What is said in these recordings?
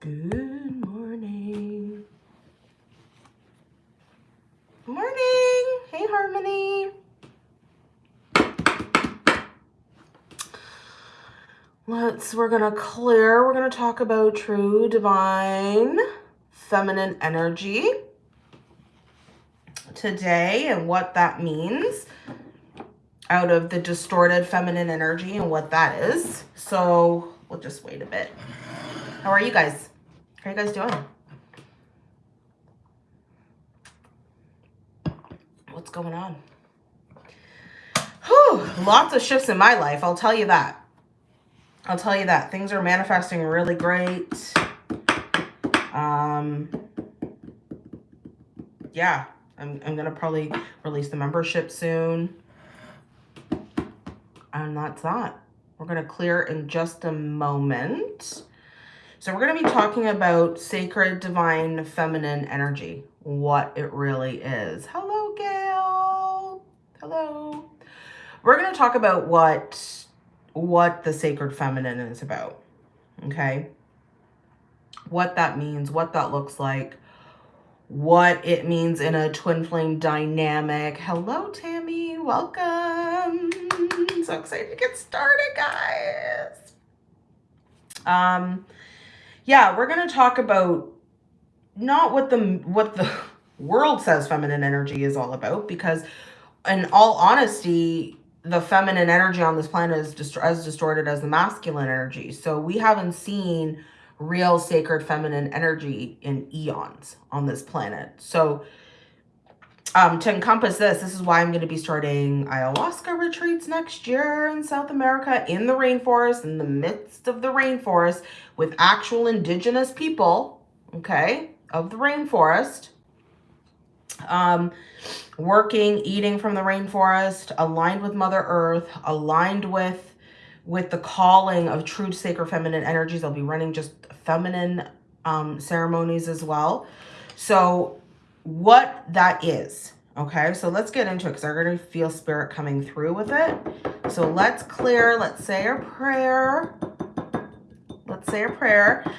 Good morning. Morning. Hey, Harmony. Let's, we're going to clear. We're going to talk about true divine feminine energy today and what that means out of the distorted feminine energy and what that is. So we'll just wait a bit. How are you guys? How you guys doing? What's going on? Whew, lots of shifts in my life, I'll tell you that. I'll tell you that. Things are manifesting really great. Um, yeah, I'm, I'm going to probably release the membership soon. And that's that. We're going to clear in just a moment. So we're going to be talking about sacred, divine, feminine energy, what it really is. Hello, Gail. Hello. We're going to talk about what, what the sacred feminine is about, okay? What that means, what that looks like, what it means in a twin flame dynamic. Hello, Tammy. Welcome. So excited to get started, guys. Um, yeah, we're going to talk about not what the what the world says feminine energy is all about because in all honesty, the feminine energy on this planet is dist as distorted as the masculine energy. So we haven't seen real sacred feminine energy in eons on this planet. So um, to encompass this, this is why I'm going to be starting ayahuasca retreats next year in South America in the rainforest, in the midst of the rainforest with actual indigenous people, okay, of the rainforest, um, working, eating from the rainforest, aligned with Mother Earth, aligned with with the calling of true sacred feminine energies. I'll be running just feminine um, ceremonies as well. So what that is. Okay, so let's get into it because I'm going to feel spirit coming through with it. So let's clear, let's say a prayer. Let's say a prayer.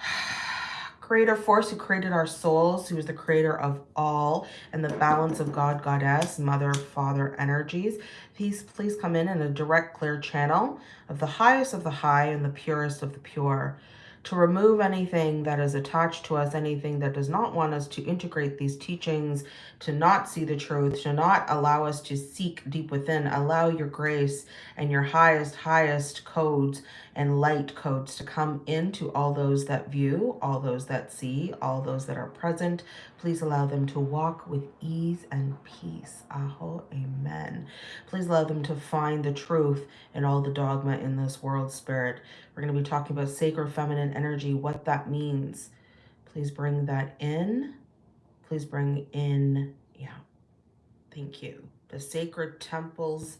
Creator force who created our souls, who is the creator of all, and the balance of God, Goddess, Mother, Father energies. Please, please come in in a direct, clear channel of the highest of the high and the purest of the pure to remove anything that is attached to us, anything that does not want us to integrate these teachings, to not see the truth, to not allow us to seek deep within. Allow your grace and your highest, highest codes and light codes to come into all those that view, all those that see, all those that are present. Please allow them to walk with ease and peace. Aho, amen. Please allow them to find the truth in all the dogma in this world, spirit. We're going to be talking about sacred feminine energy, what that means. Please bring that in. Please bring in, yeah, thank you. The sacred temples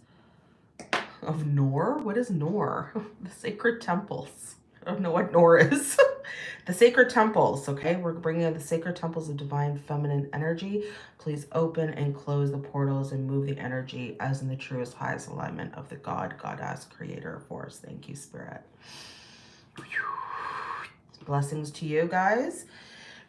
of Nor? What is Nor? the sacred temples. I don't know what Nor is. the sacred temples, okay? We're bringing in the sacred temples of divine feminine energy. Please open and close the portals and move the energy as in the truest, highest alignment of the God, Goddess, Creator, Force. Thank you, Spirit. Blessings to you guys.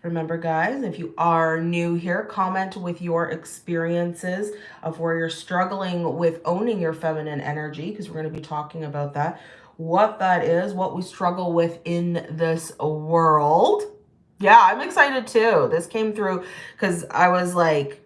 Remember, guys, if you are new here, comment with your experiences of where you're struggling with owning your feminine energy, because we're going to be talking about that, what that is, what we struggle with in this world. Yeah, I'm excited too. This came through because I was like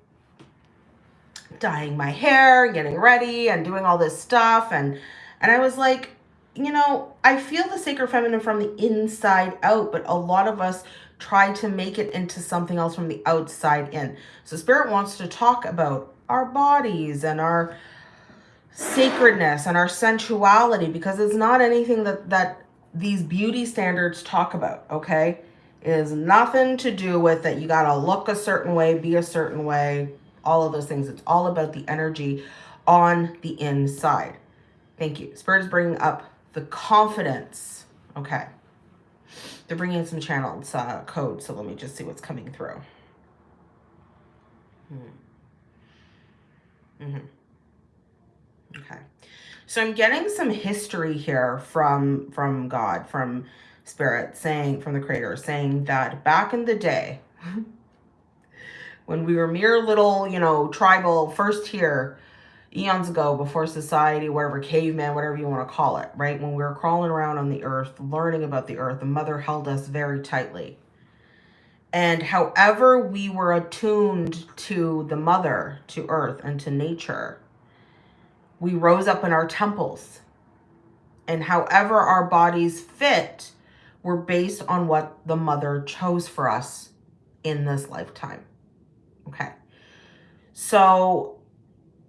dyeing my hair, getting ready and doing all this stuff. And, and I was like, you know, I feel the sacred feminine from the inside out, but a lot of us try to make it into something else from the outside in. So spirit wants to talk about our bodies and our sacredness and our sensuality because it's not anything that, that these beauty standards talk about, okay? It has nothing to do with that you got to look a certain way, be a certain way, all of those things. It's all about the energy on the inside. Thank you. Spirit is bringing up the confidence. Okay. They're bringing in some channeled uh, code, so let me just see what's coming through. Mm -hmm. Okay. So I'm getting some history here from from God, from spirit saying from the creator saying that back in the day when we were mere little, you know, tribal first here eons ago before society, whatever, caveman, whatever you want to call it, right? When we were crawling around on the earth, learning about the earth, the mother held us very tightly. And however we were attuned to the mother, to earth, and to nature, we rose up in our temples. And however our bodies fit were based on what the mother chose for us in this lifetime. Okay. So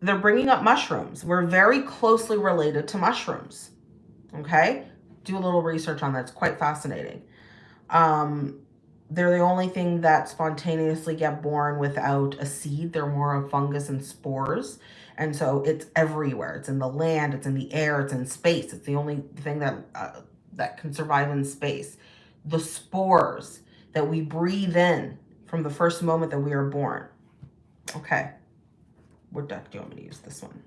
they're bringing up mushrooms. We're very closely related to mushrooms. Okay. Do a little research on that. It's quite fascinating. Um, they're the only thing that spontaneously get born without a seed. They're more of fungus and spores. And so it's everywhere. It's in the land, it's in the air, it's in space. It's the only thing that, uh, that can survive in space. The spores that we breathe in from the first moment that we are born. Okay. What deck do you want me to use this one?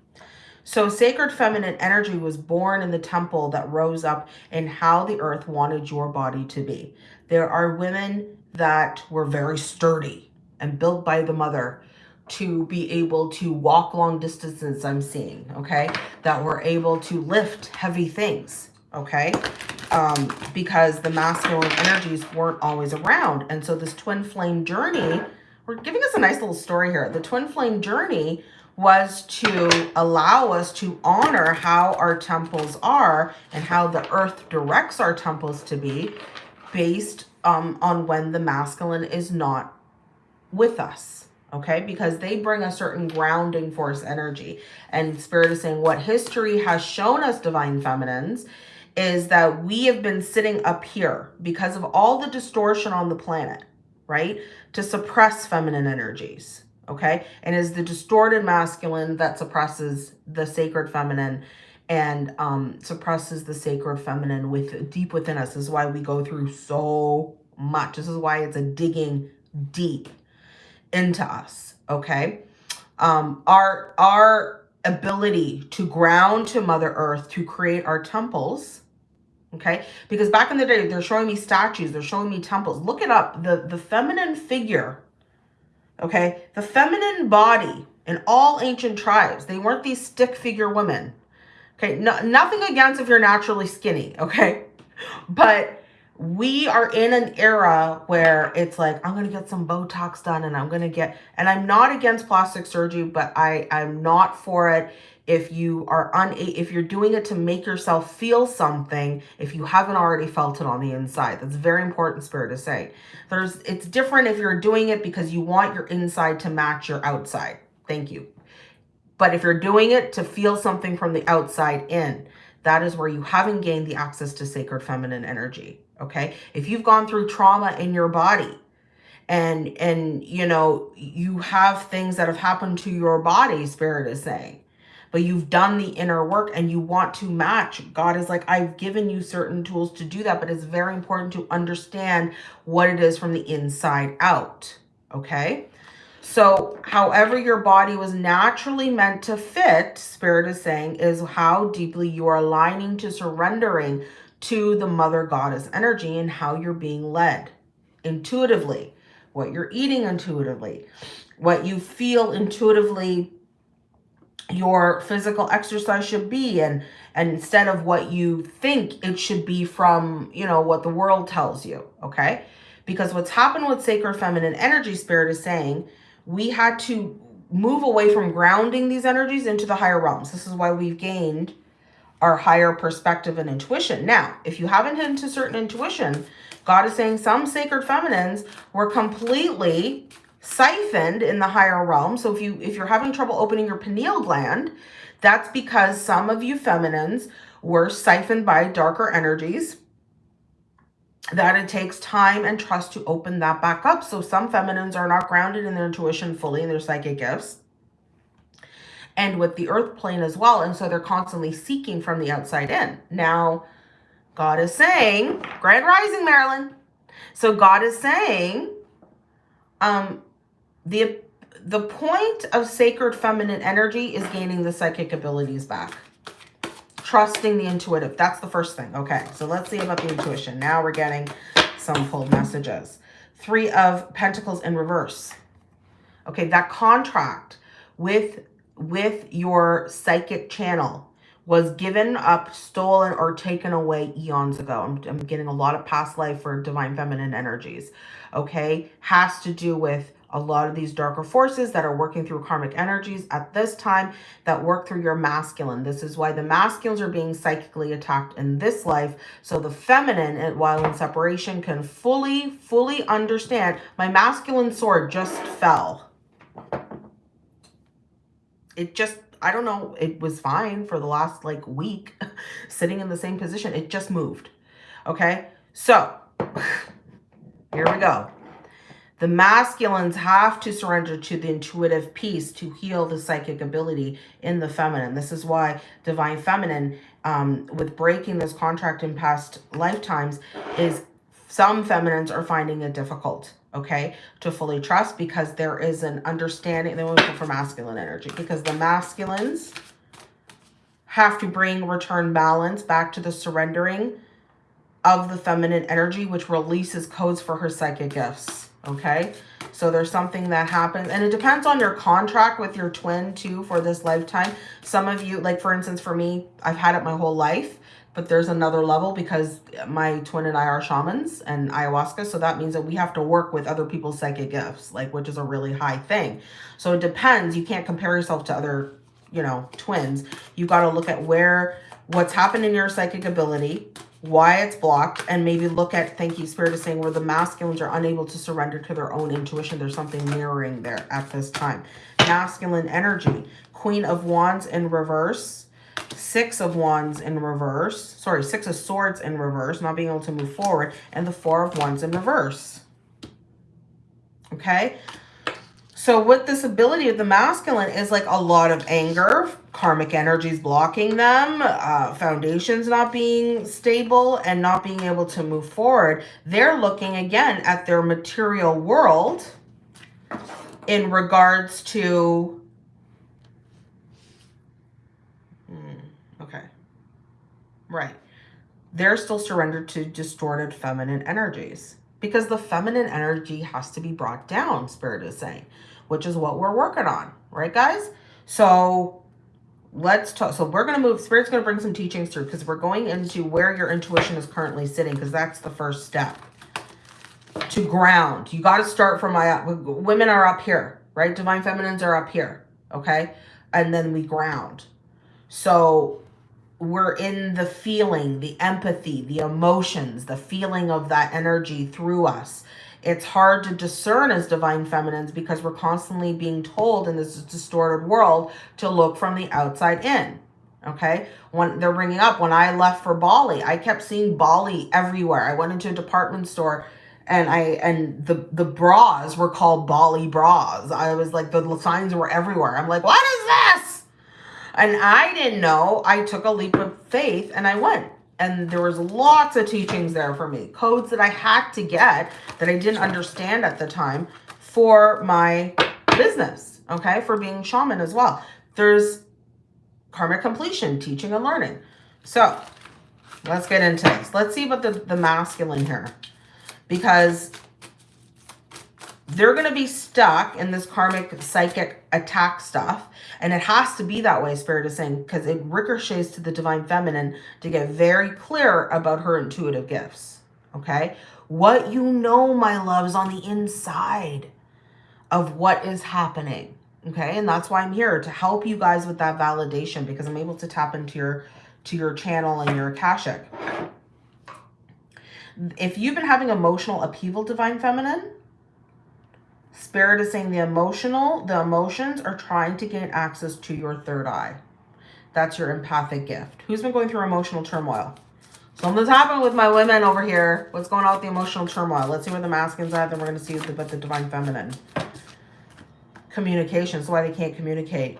So sacred feminine energy was born in the temple that rose up in how the earth wanted your body to be. There are women that were very sturdy and built by the mother to be able to walk long distances I'm seeing, okay? That were able to lift heavy things, okay? Um, because the masculine energies weren't always around. And so this twin flame journey, we're giving us a nice little story here. The twin flame journey was to allow us to honor how our temples are and how the earth directs our temples to be based um, on when the masculine is not with us okay? Because they bring a certain grounding force energy. And spirit is saying what history has shown us divine feminines is that we have been sitting up here because of all the distortion on the planet right? To suppress feminine energies okay and is the distorted masculine that suppresses the sacred feminine and um, suppresses the sacred feminine with deep within us. This is why we go through so much. This is why it's a digging deep into us. Okay. Um, our, our ability to ground to Mother Earth, to create our temples, okay? Because back in the day, they're showing me statues, they're showing me temples. Look it up. The, the feminine figure, okay? The feminine body in all ancient tribes, they weren't these stick figure women. Okay, no, nothing against if you're naturally skinny, okay? But we are in an era where it's like, I'm going to get some Botox done and I'm going to get, and I'm not against plastic surgery, but I, I'm not for it if you are un, if you're doing it to make yourself feel something, if you haven't already felt it on the inside. That's very important spirit to say. There's, it's different if you're doing it because you want your inside to match your outside. Thank you. But if you're doing it to feel something from the outside in, that is where you haven't gained the access to sacred feminine energy. Okay. If you've gone through trauma in your body and, and, you know, you have things that have happened to your body, spirit is saying, but you've done the inner work and you want to match. God is like, I've given you certain tools to do that, but it's very important to understand what it is from the inside out. Okay. So however your body was naturally meant to fit, Spirit is saying, is how deeply you are aligning to surrendering to the Mother Goddess energy and how you're being led intuitively, what you're eating intuitively, what you feel intuitively your physical exercise should be and and instead of what you think it should be from you know what the world tells you okay because what's happened with sacred feminine energy spirit is saying we had to move away from grounding these energies into the higher realms. This is why we've gained our higher perspective and intuition. Now, if you haven't hit into certain intuition, God is saying some sacred feminines were completely siphoned in the higher realm. So if you if you're having trouble opening your pineal gland, that's because some of you feminines were siphoned by darker energies that it takes time and trust to open that back up. So some feminines are not grounded in their intuition fully in their psychic gifts and with the earth plane as well. And so they're constantly seeking from the outside in. Now, God is saying, Grand Rising, Marilyn. So God is saying, um, the, the point of sacred feminine energy is gaining the psychic abilities back. trusting the intuitive. That's the first thing. Okay, so let's see about the intuition. Now we're getting some pulled messages. Three of Pentacles in reverse. Okay, that contract with, with your psychic channel was given up, stolen, or taken away eons ago. I'm, I'm getting a lot of past life for divine feminine energies. Okay, has to do with a lot of these darker forces that are working through karmic energies at this time that work through your masculine. This is why the masculines are being psychically attacked in this life. So the feminine, while in separation, can fully, fully understand my masculine sword just fell. It just, I don't know, it was fine for the last like week sitting in the same position. It just moved. Okay, so here we go. The masculines have to surrender to the intuitive peace to heal the psychic ability in the feminine. This is why divine feminine, um, with breaking this contract in past lifetimes, is some feminines are finding it difficult, okay, to fully trust because there is an understanding. They want for masculine energy because the masculines have to bring return balance back to the surrendering of the feminine energy, which releases codes for her psychic gifts okay? So there's something that happens, and it depends on your contract with your twin too for this lifetime. Some of you, like for instance, for me, I've had it my whole life, but there's another level because my twin and I are shamans and ayahuasca. So that means that we have to work with other people's psychic gifts, like, which is a really high thing. So it depends. You can't compare yourself to other, you know, twins. You've got to look at where, what's happened in your psychic ability, why it's blocked, and maybe look at, thank you, Spirit is saying, where the masculines are unable to surrender to their own intuition. There's something mirroring there at this time. Masculine energy, Queen of Wands in reverse, Six of Wands in reverse, sorry, Six of Swords in reverse, not being able to move forward, and the Four of Wands in reverse. Okay, so with this ability of the masculine is like a lot of anger, karmic energies blocking them, uh, foundations not being stable and not being able to move forward. They're looking again at their material world in regards to, hmm, okay, right. They're still surrendered to distorted feminine energies because the feminine energy has to be brought down, Spirit is saying which is what we're working on, right, guys? So let's talk. So we're going to move. Spirit's going to bring some teachings through because we're going into where your intuition is currently sitting because that's the first step. To ground. You got to start from my, women are up here, right? Divine feminines are up here, okay? And then we ground. So we're in the feeling, the empathy, the emotions, the feeling of that energy through us. It's hard to discern as divine feminines because we're constantly being told in this distorted world to look from the outside in. Okay. When they're bringing up, when I left for Bali, I kept seeing Bali everywhere. I went into a department store and I, and the, the bras were called Bali bras. I was like, the signs were everywhere. I'm like, what is this? And I didn't know. I took a leap of faith and I went and there was lots of teachings there for me codes that i had to get that i didn't understand at the time for my business okay for being shaman as well. There's karmic completion teaching and learning. So let's get into this. Let's see about the the masculine here because they're going to be stuck in this karmic psychic attack stuff. And it has to be that way, Spirit is saying, because it ricochets to the divine feminine to get very clear about her intuitive gifts. Okay? What you know, my loves, on the inside of what is happening. Okay? And that's why I'm here to help you guys with that validation because I'm able to tap into your to your channel and your Akashic. If you've been having emotional upheaval, Divine Feminine, Spirit is saying the emotional, the emotions are trying to gain access to your third eye. That's your empathic gift. Who's been going through emotional turmoil? Something's happened with my women over here. What's going on with the emotional turmoil? Let's see where the masculines are. Then we're going to see about the divine feminine. Communication. That's why they can't communicate.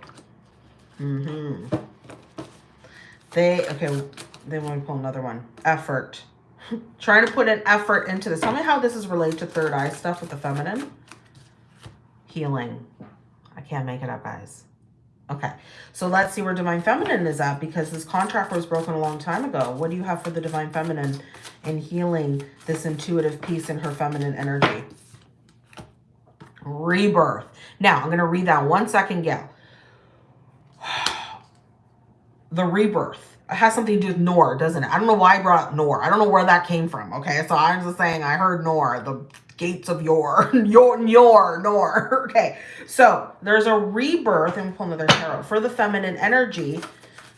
Mm-hmm. They, okay, they want to pull another one. Effort. Trying to put an effort into this. Tell me how this is related to third eye stuff with the feminine healing. I can't make it up, guys. Okay, so let's see where Divine Feminine is at because this contract was broken a long time ago. What do you have for the Divine Feminine in healing this intuitive piece in her feminine energy? Rebirth. Now, I'm going to read that one second, Gail. the rebirth. It has something to do with Nor, doesn't it? I don't know why I brought Nor. I don't know where that came from, okay? So I'm just saying I heard Nor, the gates of your, your, your, Nor. okay, so there's a rebirth, and pull another tarot, for the feminine energy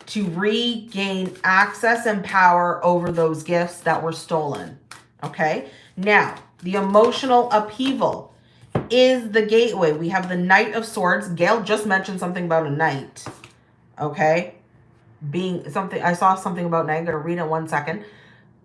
to regain access and power over those gifts that were stolen, okay? Now, the emotional upheaval is the gateway. We have the Knight of Swords. Gail just mentioned something about a knight, okay? being something, I saw something about, and I'm going to read it one second,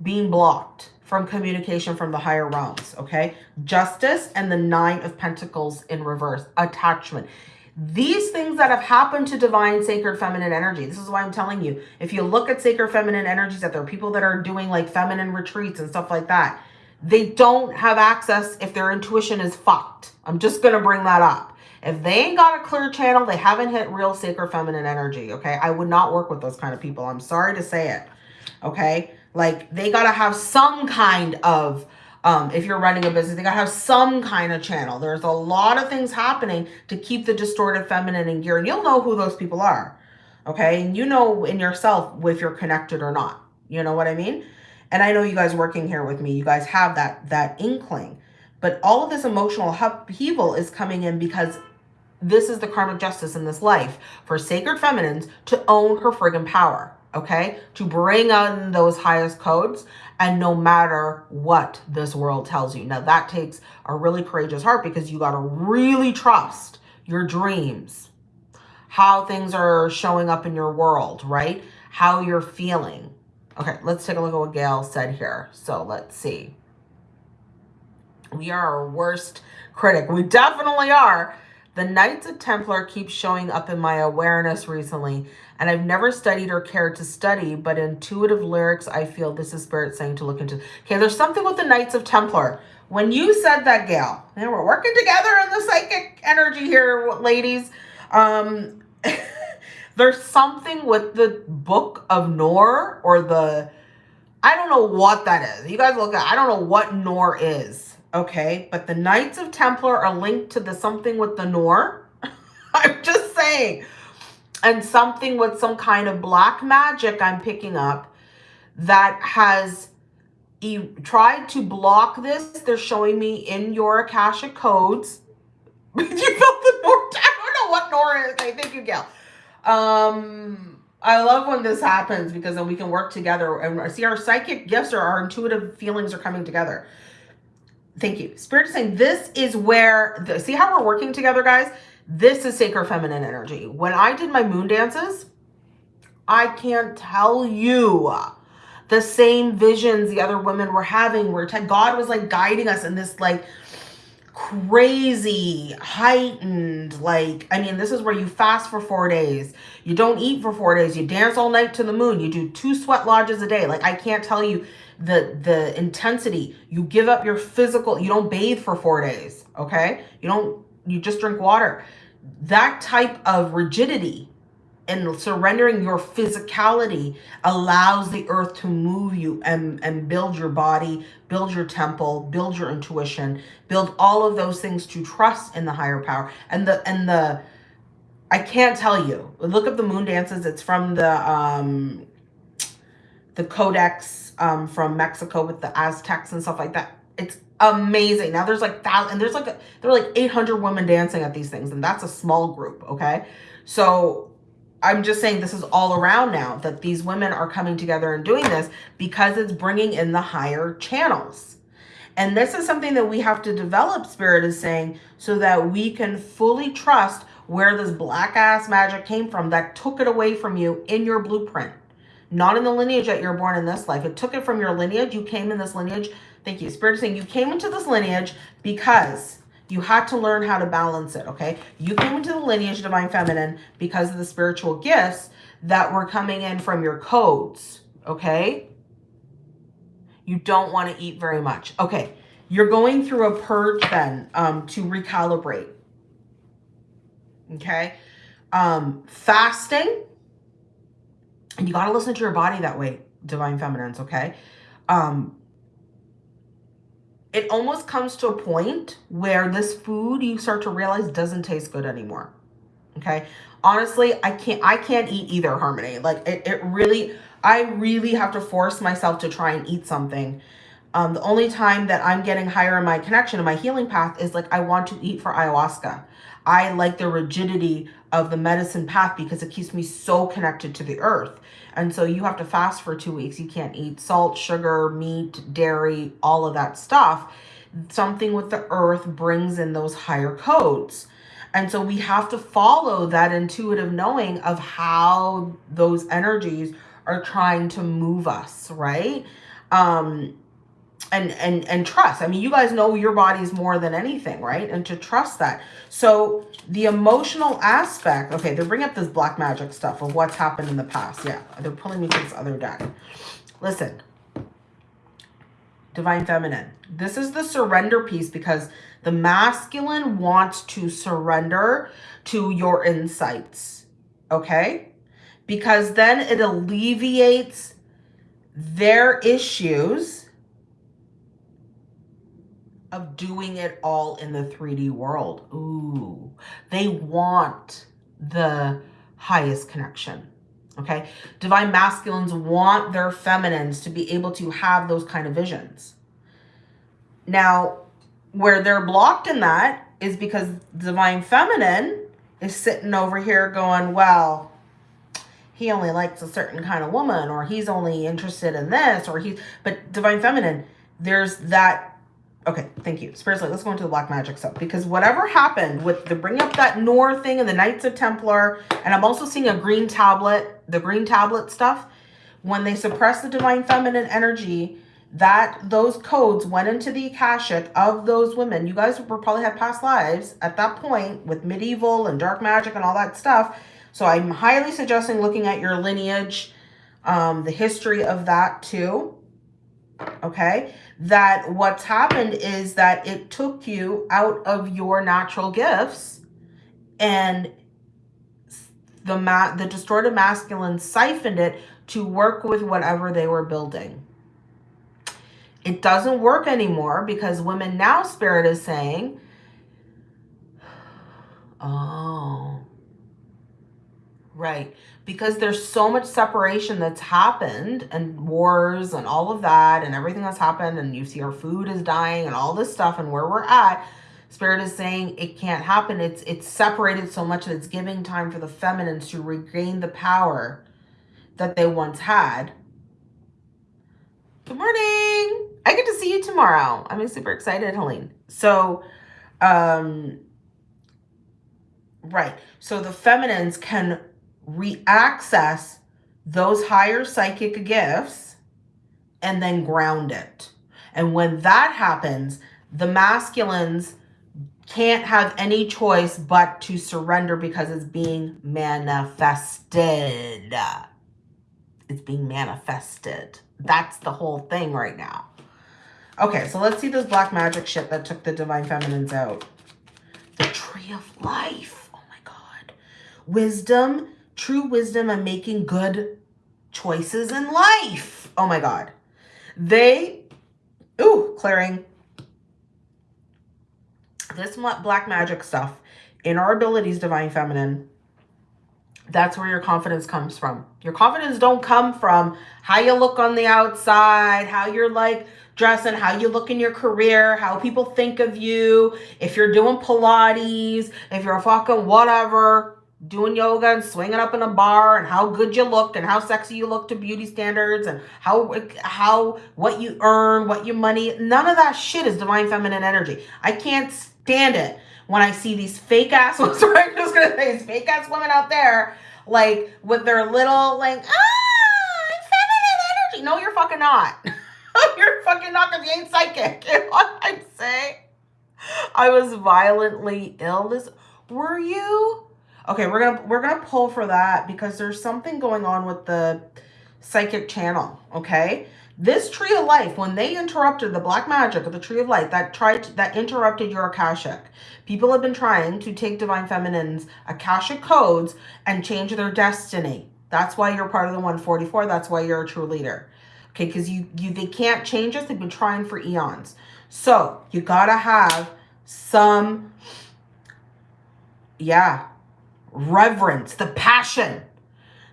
being blocked from communication from the higher realms, okay? Justice and the Nine of Pentacles in reverse, attachment. These things that have happened to divine sacred feminine energy, this is why I'm telling you, if you look at sacred feminine energies, that there are people that are doing like feminine retreats and stuff like that, they don't have access if their intuition is fucked. I'm just going to bring that up. If they ain't got a clear channel, they haven't hit real sacred feminine energy, okay? I would not work with those kind of people. I'm sorry to say it, okay? Like, they got to have some kind of, um, if you're running a business, they got to have some kind of channel. There's a lot of things happening to keep the distorted feminine in gear, and you'll know who those people are, okay? And you know in yourself if you're connected or not. You know what I mean? And I know you guys working here with me, you guys have that that inkling. But all of this emotional upheaval is coming in because this is the karmic justice in this life for sacred feminines to own her friggin' power, okay? To bring on those highest codes and no matter what this world tells you. Now that takes a really courageous heart because you got to really trust your dreams, how things are showing up in your world, right? How you're feeling. Okay, let's take a look at what Gail said here. So let's see. We are our worst critic. We definitely are. The Knights of Templar keep showing up in my awareness recently, and I've never studied or cared to study, but intuitive lyrics, I feel this is Spirit saying to look into. Okay, there's something with the Knights of Templar. When you said that, Gail, and we're working together in the psychic energy here, ladies. Um, there's something with the Book of Nor or the, I don't know what that is. You guys look at, I don't know what Nor is okay? But the Knights of Templar are linked to the something with the Nor. I'm just saying. And something with some kind of black magic I'm picking up that has e tried to block this. They're showing me in your Akashic codes. you felt the Nor? I don't know what Nor is. I think you get. Um, I love when this happens because then we can work together and see our psychic gifts or our intuitive feelings are coming together. Thank you. Spirit is saying this is where, the, see how we're working together, guys? This is sacred feminine energy. When I did my moon dances, I can't tell you the same visions the other women were having where God was like guiding us in this like crazy heightened like i mean this is where you fast for four days you don't eat for four days you dance all night to the moon you do two sweat lodges a day like i can't tell you the the intensity. You give up your physical you don't bathe for four days okay? You don't you just drink water. That type of rigidity and surrendering your physicality allows the earth to move you and and build your body build your temple build your intuition build all of those things to trust in the higher power. And the and the i can't tell you. Look up the moon dances. It's from the um the codex um, from Mexico with the Aztecs and stuff like that. It's amazing. Now there's like thousand, and there's like a, there are like 800 women dancing at these things, and that's a small group. Okay, so I'm just saying this is all around now that these women are coming together and doing this because it's bringing in the higher channels. And this is something that we have to develop, Spirit is saying, so that we can fully trust where this black ass magic came from that took it away from you in your blueprint not in the lineage that you're born in this life. It took it from your lineage. You came in this lineage. Thank you. Spirit is saying you came into this lineage because you had to learn how to balance it, okay? You came into the lineage Divine Feminine because of the spiritual gifts that were coming in from your codes, okay? You don't want to eat very much. Okay, you're going through a purge then um, to recalibrate, okay? um, fasting, and you got to listen to your body that way, divine feminines, okay? Um, it almost comes to a point where this food you start to realize doesn't taste good anymore. Okay. Honestly, I can't, I can't eat either harmony. Like it, it really, I really have to force myself to try and eat something. Um, the only time that I'm getting higher in my connection and my healing path is like, I want to eat for ayahuasca. I like the rigidity of the medicine path because it keeps me so connected to the earth. And so you have to fast for two weeks. You can't eat salt, sugar, meat, dairy, all of that stuff. Something with the earth brings in those higher codes. And so we have to follow that intuitive knowing of how those energies are trying to move us, right? Um, and and and trust. I mean you guys know your bodies more than anything right? And to trust that. So the emotional aspect okay they're bringing up this black magic stuff of what's happened in the past. Yeah they're pulling me to this other deck. Listen. Divine feminine. This is the surrender piece because the masculine wants to surrender to your insights okay? Because then it alleviates their issues of doing it all in the 3D world. Ooh, they want the highest connection. Okay. Divine masculines want their feminines to be able to have those kind of visions. Now, where they're blocked in that is because divine feminine is sitting over here going, well, he only likes a certain kind of woman, or he's only interested in this, or he's, but divine feminine, there's that Okay, thank you. Spiritually, let's go into the black magic stuff because whatever happened with the bring up that Noor thing and the Knights of Templar, and I'm also seeing a green tablet, the green tablet stuff, when they suppress the divine feminine energy, that those codes went into the Akashic of those women. You guys were probably had past lives at that point with medieval and dark magic and all that stuff. So I'm highly suggesting looking at your lineage, um, the history of that too okay that what's happened is that it took you out of your natural gifts and the ma the distorted masculine siphoned it to work with whatever they were building. It doesn't work anymore because women now spirit is saying oh right because there's so much separation that's happened and wars and all of that and everything that's happened and you see our food is dying and all this stuff and where we're at spirit is saying it can't happen. It's it's separated so much that it's giving time for the feminines to regain the power that they once had. Good morning. I get to see you tomorrow. I'm super excited helene. So um right. So the feminines can re-access those higher psychic gifts and then ground it. And when that happens, the masculines can't have any choice but to surrender because it's being manifested. It's being manifested. That's the whole thing right now. Okay, so let's see this black magic shit that took the divine feminines out. The tree of life. Oh my God. Wisdom true wisdom and making good choices in life. Oh my God. They, ooh, clearing this black magic stuff in our abilities, divine feminine, that's where your confidence comes from. Your confidence don't come from how you look on the outside, how you're like dressing, how you look in your career, how people think of you, if you're doing Pilates, if you're a fucking whatever doing yoga and swinging up in a bar and how good you look and how sexy you look to beauty standards and how how what you earn what your money none of that shit is divine feminine energy. I can't stand it when i see these fake ass i'm just gonna say these fake ass women out there like with their little like ah feminine energy. No you're fucking not. You're fucking not because you ain't psychic you know what i'm saying? I was violently ill this were you Okay, we're gonna we're gonna pull for that because there's something going on with the psychic channel. Okay, This tree of life, when they interrupted the black magic of the tree of life that tried to, that interrupted your Akashic, people have been trying to take divine feminine's Akashic codes and change their destiny. That's why you're part of the 144. That's why you're a true leader. Okay, because you you they can't change us. They've been trying for eons. So you gotta have some, yeah, reverence, the passion,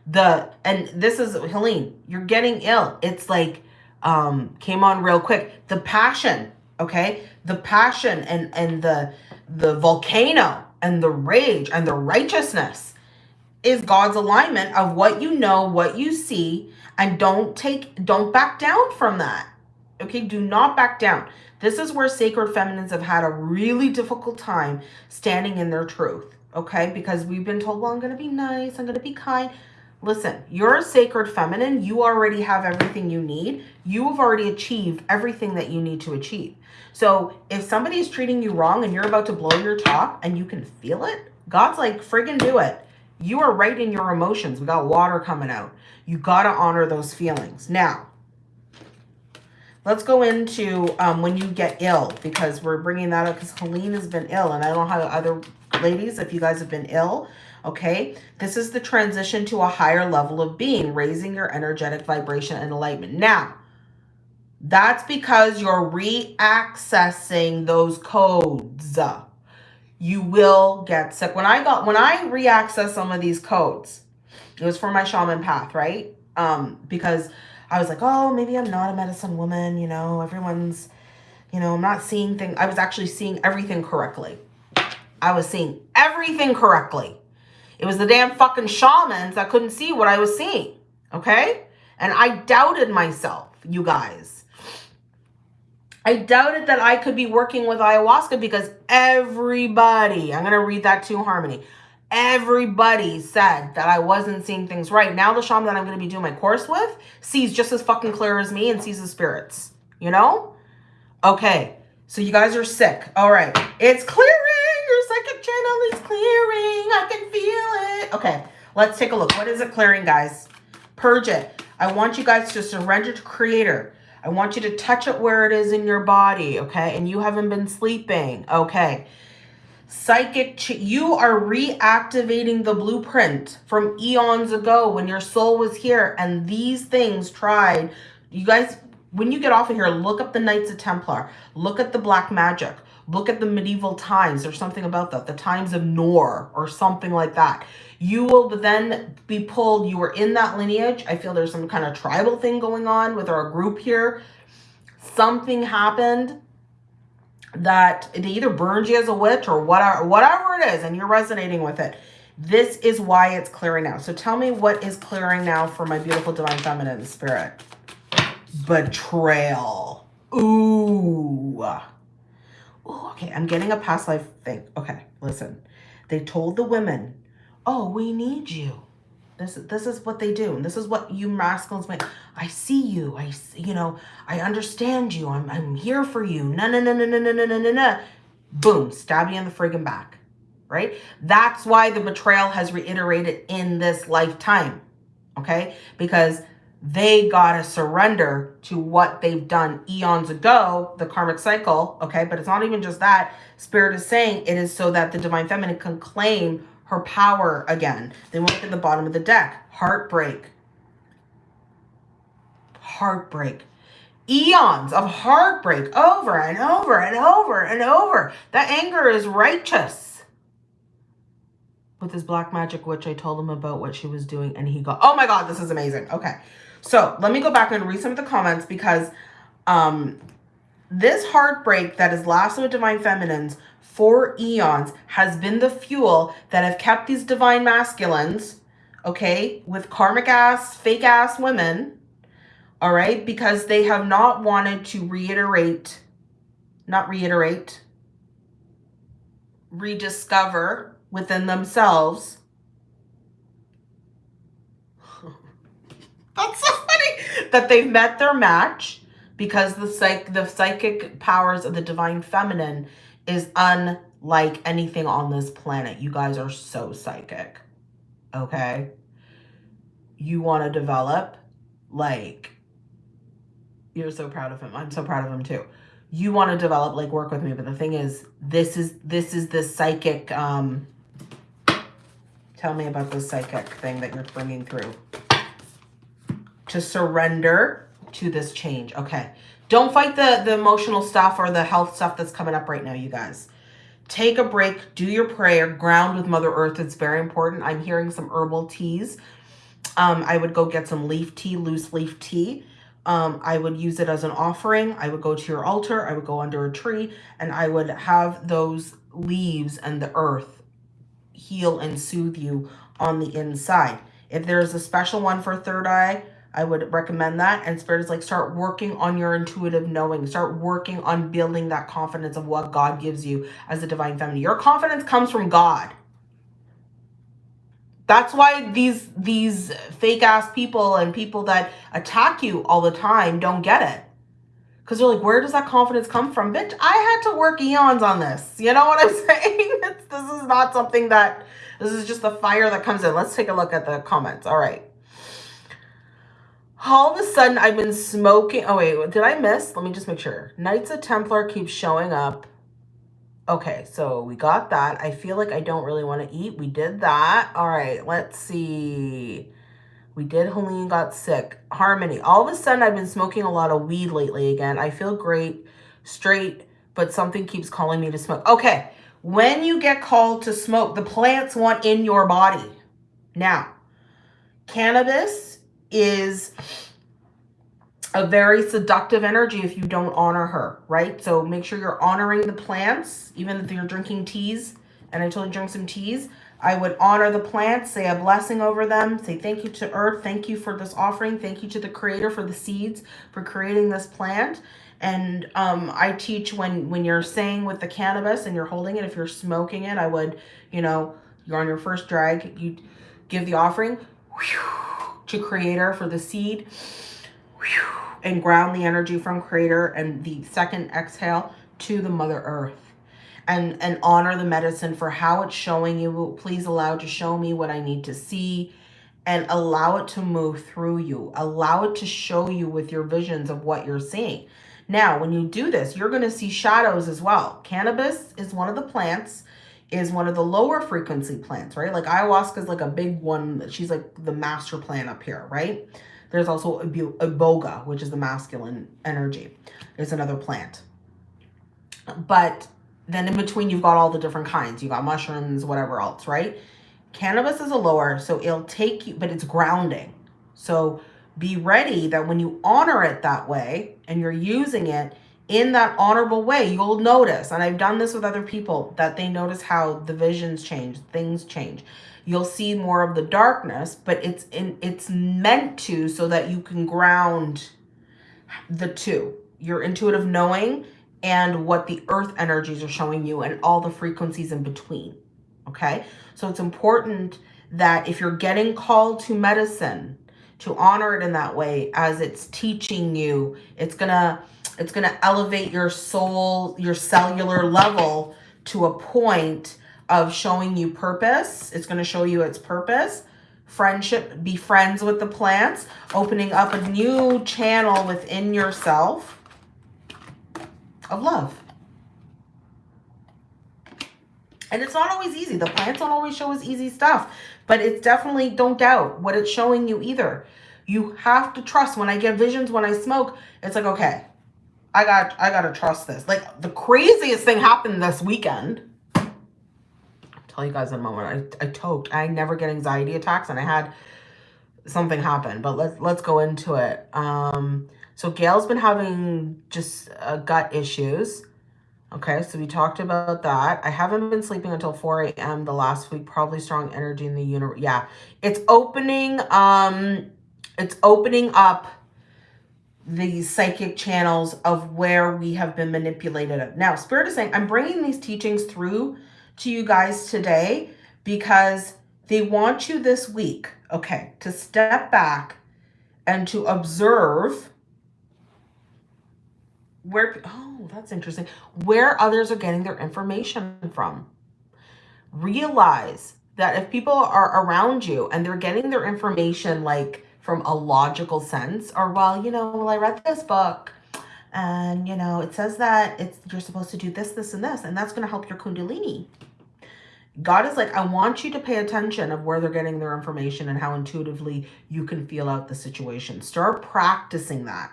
the and this is Helene. You're getting ill. It's like um came on real quick. The passion, okay, the passion and and the the volcano and the rage and the righteousness is God's alignment of what you know, what you see, and don't take don't back down from that. Okay, do not back down. This is where sacred feminines have had a really difficult time standing in their truth. Okay, because we've been told, well, I'm going to be nice, I'm going to be kind. Listen, you're a sacred feminine. You already have everything you need. You have already achieved everything that you need to achieve. So if somebody is treating you wrong and you're about to blow your top and you can feel it, God's like, friggin' do it. You are right in your emotions. We got water coming out. You got to honor those feelings. Now, let's go into um, when you get ill because we're bringing that up because Helene has been ill and I don't know how other ladies, if you guys have been ill, okay? This is the transition to a higher level of being, raising your energetic vibration and enlightenment. Now, that's because you're reaccessing those codes. You will get sick. When I got, when I reaccess some of these codes, it was for my shaman path, right? Um, because I was like, oh, maybe I'm not a medicine woman. You know, everyone's, you know, I'm not seeing things. I was actually seeing everything correctly. I was seeing everything correctly. It was the damn fucking shamans that couldn't see what I was seeing. Okay? And I doubted myself, you guys. I doubted that I could be working with ayahuasca because everybody, I'm going to read that to Harmony. Everybody said that I wasn't seeing things right. Now the shaman that I'm going to be doing my course with sees just as fucking clear as me and sees the spirits. You know? Okay. So you guys are sick. All right. It's clearing. Is clearing. I can feel it. Okay. Let's take a look. What is it clearing, guys? Purge it. I want you guys to surrender to creator. I want you to touch it where it is in your body, okay? And you haven't been sleeping, okay? Psychic, you are reactivating the blueprint from eons ago when your soul was here and these things tried. You guys, when you get off of here, look up the Knights of Templar. Look at the Black Magic. Look at the medieval times. There's something about that. The times of Nor or something like that. You will then be pulled. You were in that lineage. I feel there's some kind of tribal thing going on with our group here. Something happened that they either burned you as a witch or whatever, whatever it is, and you're resonating with it. This is why it's clearing now. So tell me what is clearing now for my beautiful divine feminine spirit. Betrayal. Ooh. Ooh, okay, I'm getting a past life thing. Okay, listen. They told the women oh, we need you. This, this is what they do. And this is what you masculines make. I see you. I, you know, I understand you. I'm, I'm here for you. No, no, no, no, no, no, no, no, no, no. Boom, stab you in the friggin' back, right? That's why the betrayal has reiterated in this lifetime, okay? Because they got to surrender to what they've done eons ago, the karmic cycle, okay? But it's not even just that. Spirit is saying it is so that the divine feminine can claim her power again. Then we look at the bottom of the deck. Heartbreak. Heartbreak. Eons of heartbreak over and over and over and over. That anger is righteous. With his black magic witch, I told him about what she was doing and he got, oh my God, this is amazing. Okay. So let me go back and read some of the comments because um, this heartbreak that is lasted with Divine Feminines for eons has been the fuel that have kept these divine masculines, okay, with karmic ass, fake ass women, all right, because they have not wanted to reiterate, not reiterate, rediscover within themselves. That's so funny that they've met their match because the psych the psychic powers of the divine feminine is unlike anything on this planet. You guys are so psychic, okay? You want to develop, like, You're so proud of him. I'm so proud of him too. You want to develop, like work with me, but the thing is, this is this is the psychic. Um, tell me about the psychic thing that you're bringing through. To surrender to this change. Okay. Don't fight the, the emotional stuff or the health stuff that's coming up right now, you guys. Take a break, do your prayer, ground with Mother Earth. It's very important. I'm hearing some herbal teas. Um, I would go get some leaf tea, loose leaf tea. Um, I would use it as an offering. I would go to your altar. I would go under a tree and I would have those leaves and the earth heal and soothe you on the inside. If there's a special one for third eye, I would recommend that. And Spirit is like, start working on your intuitive knowing. Start working on building that confidence of what God gives you as a divine feminine. Your confidence comes from God. That's why these these fake ass people and people that attack you all the time don't get it. Because they're like, where does that confidence come from? Bitch, I had to work eons on this. You know what I'm saying? It's, this is not something that, this is just the fire that comes in. Let's take a look at the comments. All right all of a sudden I've been smoking. Oh, wait, did I miss? Let me just make sure. Knights of Templar keeps showing up. Okay, so we got that. I feel like I don't really want to eat. We did that. All right, let's see. We did Helene got sick. Harmony. All of a sudden, I've been smoking a lot of weed lately again. I feel great, straight, but something keeps calling me to smoke. Okay, when you get called to smoke, the plants want in your body. Now, cannabis is a very seductive energy if you don't honor her, right? So make sure you're honoring the plants, even if you're drinking teas. And I told you drink some teas. I would honor the plants, say a blessing over them, say thank you to earth, thank you for this offering, thank you to the creator for the seeds, for creating this plant. And um, I teach when, when you're saying with the cannabis and you're holding it, if you're smoking it, I would, you know, you're on your first drag, you give the offering. Whew, to creator for the seed. And ground the energy from creator and the second exhale to the mother earth. And and honor the medicine for how it's showing you. Please allow to show me what i need to see. And allow it to move through you. Allow it to show you with your visions of what you're seeing. Now when you do this you're going to see shadows as well. Cannabis is one of the plants is one of the lower frequency plants, right? Like ayahuasca is like a big one. She's like the master plant up here, right? There's also iboga, which is the masculine energy. It's another plant. But then in between, you've got all the different kinds. You got mushrooms, whatever else, right? Cannabis is a lower, so it'll take you, but it's grounding. So be ready that when you honor it that way and you're using it, in that honorable way, you'll notice, and I've done this with other people, that they notice how the visions change, things change. You'll see more of the darkness, but it's in it's meant to so that you can ground the two. Your intuitive knowing and what the earth energies are showing you and all the frequencies in between. Okay? So it's important that if you're getting called to medicine, to honor it in that way as it's teaching you, it's going to it's going to elevate your soul, your cellular level to a point of showing you purpose. It's going to show you its purpose. Friendship, be friends with the plants, opening up a new channel within yourself of love. And it's not always easy. The plants don't always show us easy stuff, but it's definitely, don't doubt what it's showing you either. You have to trust. When I get visions, when I smoke, it's like, okay, I got I gotta trust this. Like the craziest thing happened this weekend. I'll tell you guys in a moment. I I toked. I never get anxiety attacks and I had something happen, but let's let's go into it. Um so Gail's been having just uh, gut issues. Okay, so we talked about that. I haven't been sleeping until 4 a.m. the last week. Probably strong energy in the universe. Yeah, it's opening. Um, it's opening up the psychic channels of where we have been manipulated. Now, Spirit is saying, I'm bringing these teachings through to you guys today because they want you this week, okay, to step back and to observe where, oh, that's interesting, where others are getting their information from. Realize that if people are around you and they're getting their information like from a logical sense or, well, you know, well, I read this book and, you know, it says that it's you're supposed to do this, this, and this, and that's going to help your kundalini. God is like, I want you to pay attention of where they're getting their information and how intuitively you can feel out the situation. Start practicing that.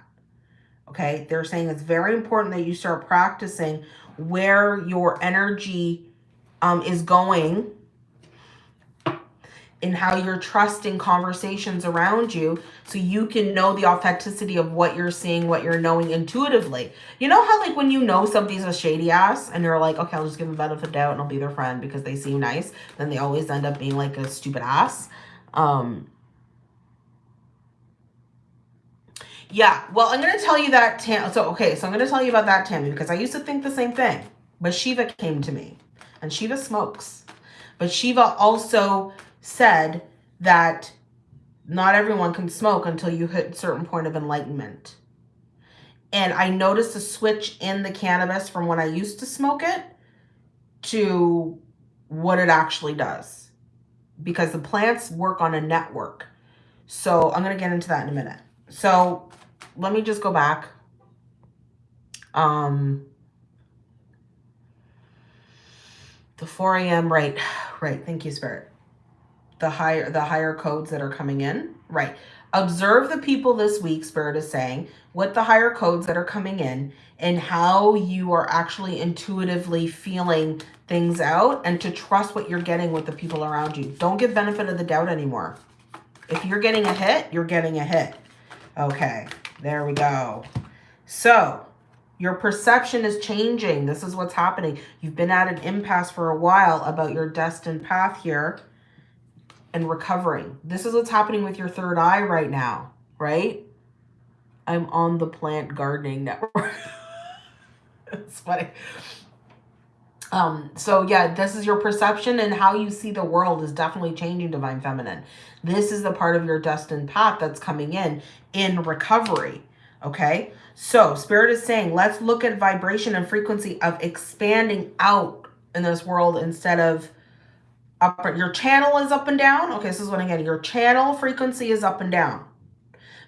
Okay. They're saying it's very important that you start practicing where your energy um, is going in how you're trusting conversations around you so you can know the authenticity of what you're seeing, what you're knowing intuitively. You know how like when you know somebody's a shady ass and you're like, okay, I'll just give them benefit of doubt and I'll be their friend because they seem nice. Then they always end up being like a stupid ass. Um, yeah, well, I'm going to tell you that. Tam so, okay, so I'm going to tell you about that, Tammy, because I used to think the same thing. But Shiva came to me and Shiva smokes. But Shiva also said that not everyone can smoke until you hit a certain point of enlightenment. And I noticed a switch in the cannabis from when I used to smoke it to what it actually does. Because the plants work on a network. So I'm going to get into that in a minute. So let me just go back. Um, the 4 a.m. Right. Right. Thank you, Spirit the higher the higher codes that are coming in. Right. Observe the people this week spirit is saying what the higher codes that are coming in and how you are actually intuitively feeling things out and to trust what you're getting with the people around you. Don't give benefit of the doubt anymore. If you're getting a hit you're getting a hit. Okay. There we go. So your perception is changing. This is what's happening. You've been at an impasse for a while about your destined path here and recovering. This is what's happening with your third eye right now, right? I'm on the plant gardening network. it's funny. Um, so yeah, this is your perception and how you see the world is definitely changing Divine Feminine. This is the part of your destined path that's coming in, in recovery. Okay. So Spirit is saying, let's look at vibration and frequency of expanding out in this world instead of up your channel is up and down. Okay this is what i'm your channel frequency is up and down.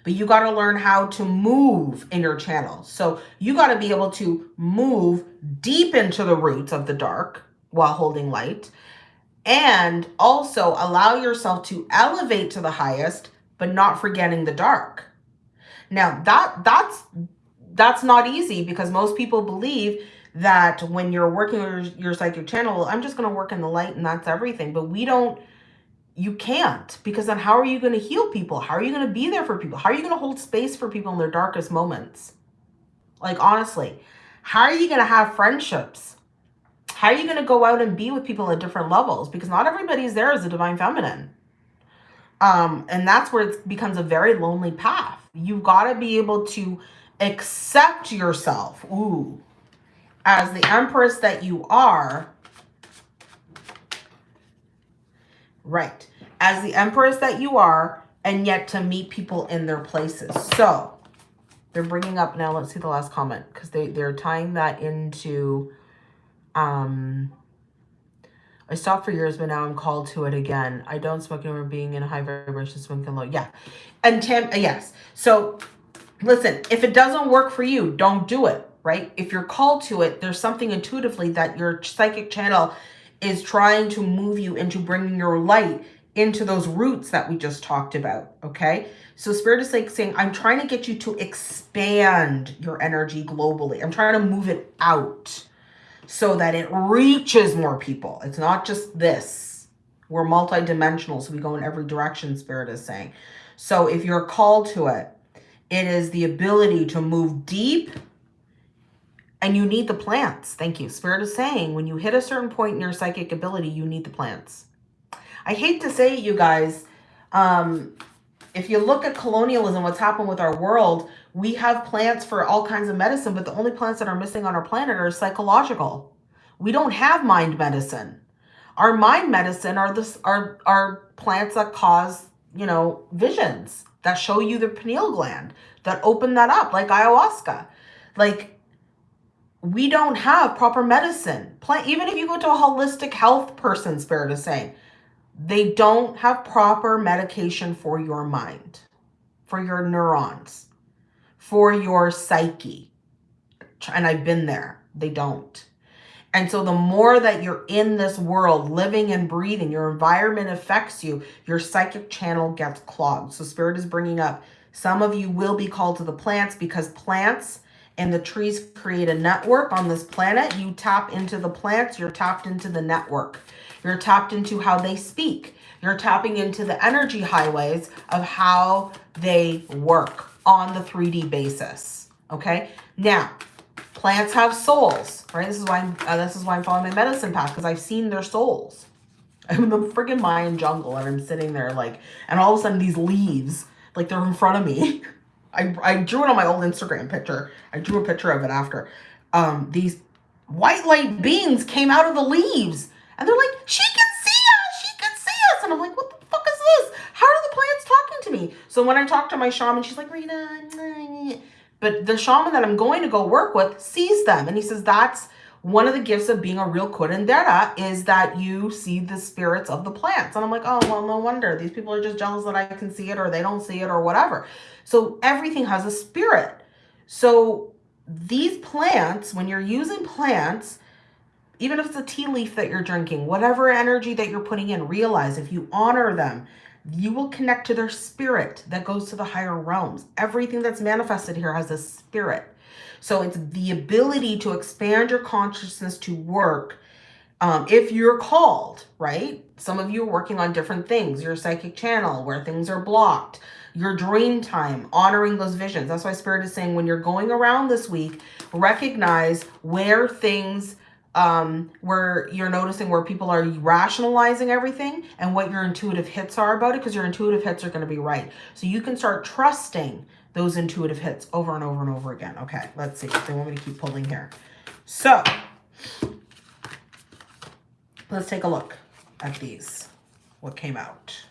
But you got to learn how to move in your channel. So you got to be able to move deep into the roots of the dark while holding light and also allow yourself to elevate to the highest but not forgetting the dark. Now that that's that's not easy because most people believe that when you're working your, your psychic channel, I'm just going to work in the light and that's everything. But we don't, you can't because then how are you going to heal people? How are you going to be there for people? How are you going to hold space for people in their darkest moments? Like, honestly, how are you going to have friendships? How are you going to go out and be with people at different levels? Because not everybody's there as a divine feminine. Um, and that's where it becomes a very lonely path. You've got to be able to accept yourself. Ooh, as the empress that you are, right, as the empress that you are, and yet to meet people in their places. So they're bringing up now, let's see the last comment, because they, they're tying that into, um, I stopped for years, but now I'm called to it again. I don't smoke anymore, being in a high vibration, smoking low. Yeah. And Tim, yes. So listen, if it doesn't work for you, don't do it right? If you're called to it, there's something intuitively that your psychic channel is trying to move you into bringing your light into those roots that we just talked about, okay? So spirit is like saying, I'm trying to get you to expand your energy globally. I'm trying to move it out so that it reaches more people. It's not just this. We're multidimensional, so we go in every direction, spirit is saying. So if you're called to it, it is the ability to move deep and you need the plants. Thank you. Spirit is saying when you hit a certain point in your psychic ability, you need the plants. I hate to say it, you guys. Um, if you look at colonialism, what's happened with our world, we have plants for all kinds of medicine, but the only plants that are missing on our planet are psychological. We don't have mind medicine. Our mind medicine are this are are plants that cause, you know, visions that show you the pineal gland, that open that up, like ayahuasca. Like we don't have proper medicine. Even if you go to a holistic health person, Spirit is saying, they don't have proper medication for your mind. for your neurons, for your psyche. And I've been there. They don't. And so the more that you're in this world, living and breathing, your environment affects you, your psychic channel gets clogged. So spirit is bringing up, some of you will be called to the plants because plants and the trees create a network on this planet. You tap into the plants, you're tapped into the network. You're tapped into how they speak. You're tapping into the energy highways of how they work on the 3D basis. Okay. Now, Plants have souls, right? This is why I'm, uh, this is why I'm following my medicine path because I've seen their souls. I'm in the friggin' Mayan jungle and I'm sitting there like, and all of a sudden these leaves, like they're in front of me. I, I drew it on my old Instagram picture. I drew a picture of it after. Um, these white light beings came out of the leaves and they're like, she can see us, she can see us. And I'm like, what the fuck is this? How are the plants talking to me? So when I talk to my shaman, she's like, Rita, but the shaman that I'm going to go work with sees them. And he says, that's one of the gifts of being a real curandera is that you see the spirits of the plants. And I'm like, oh, well, no wonder. These people are just jealous that I can see it or they don't see it or whatever. So everything has a spirit. So these plants, when you're using plants, even if it's a tea leaf that you're drinking, whatever energy that you're putting in, realize if you honor them, you will connect to their spirit that goes to the higher realms. Everything that's manifested here has a spirit. So it's the ability to expand your consciousness to work um, if you're called, right? Some of you are working on different things, your psychic channel where things are blocked, your dream time, honoring those visions. That's why Spirit is saying when you're going around this week, recognize where things um, where you're noticing where people are rationalizing everything and what your intuitive hits are about it because your intuitive hits are going to be right. So you can start trusting those intuitive hits over and over and over again. Okay, let's see. They want me to keep pulling here. So let's take a look at these, what came out.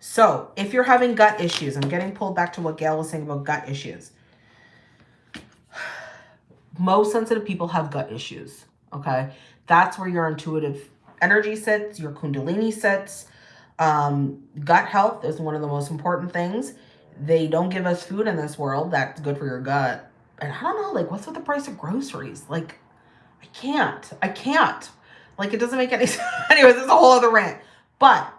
So if you're having gut issues, I'm getting pulled back to what Gail was saying about gut issues most sensitive people have gut issues, okay? That's where your intuitive energy sits, your kundalini sits. Um, gut health is one of the most important things. They don't give us food in this world that's good for your gut. And I don't know, like, what's with the price of groceries? Like, I can't. I can't. Like, it doesn't make any sense. Anyways, it's a whole other rant. But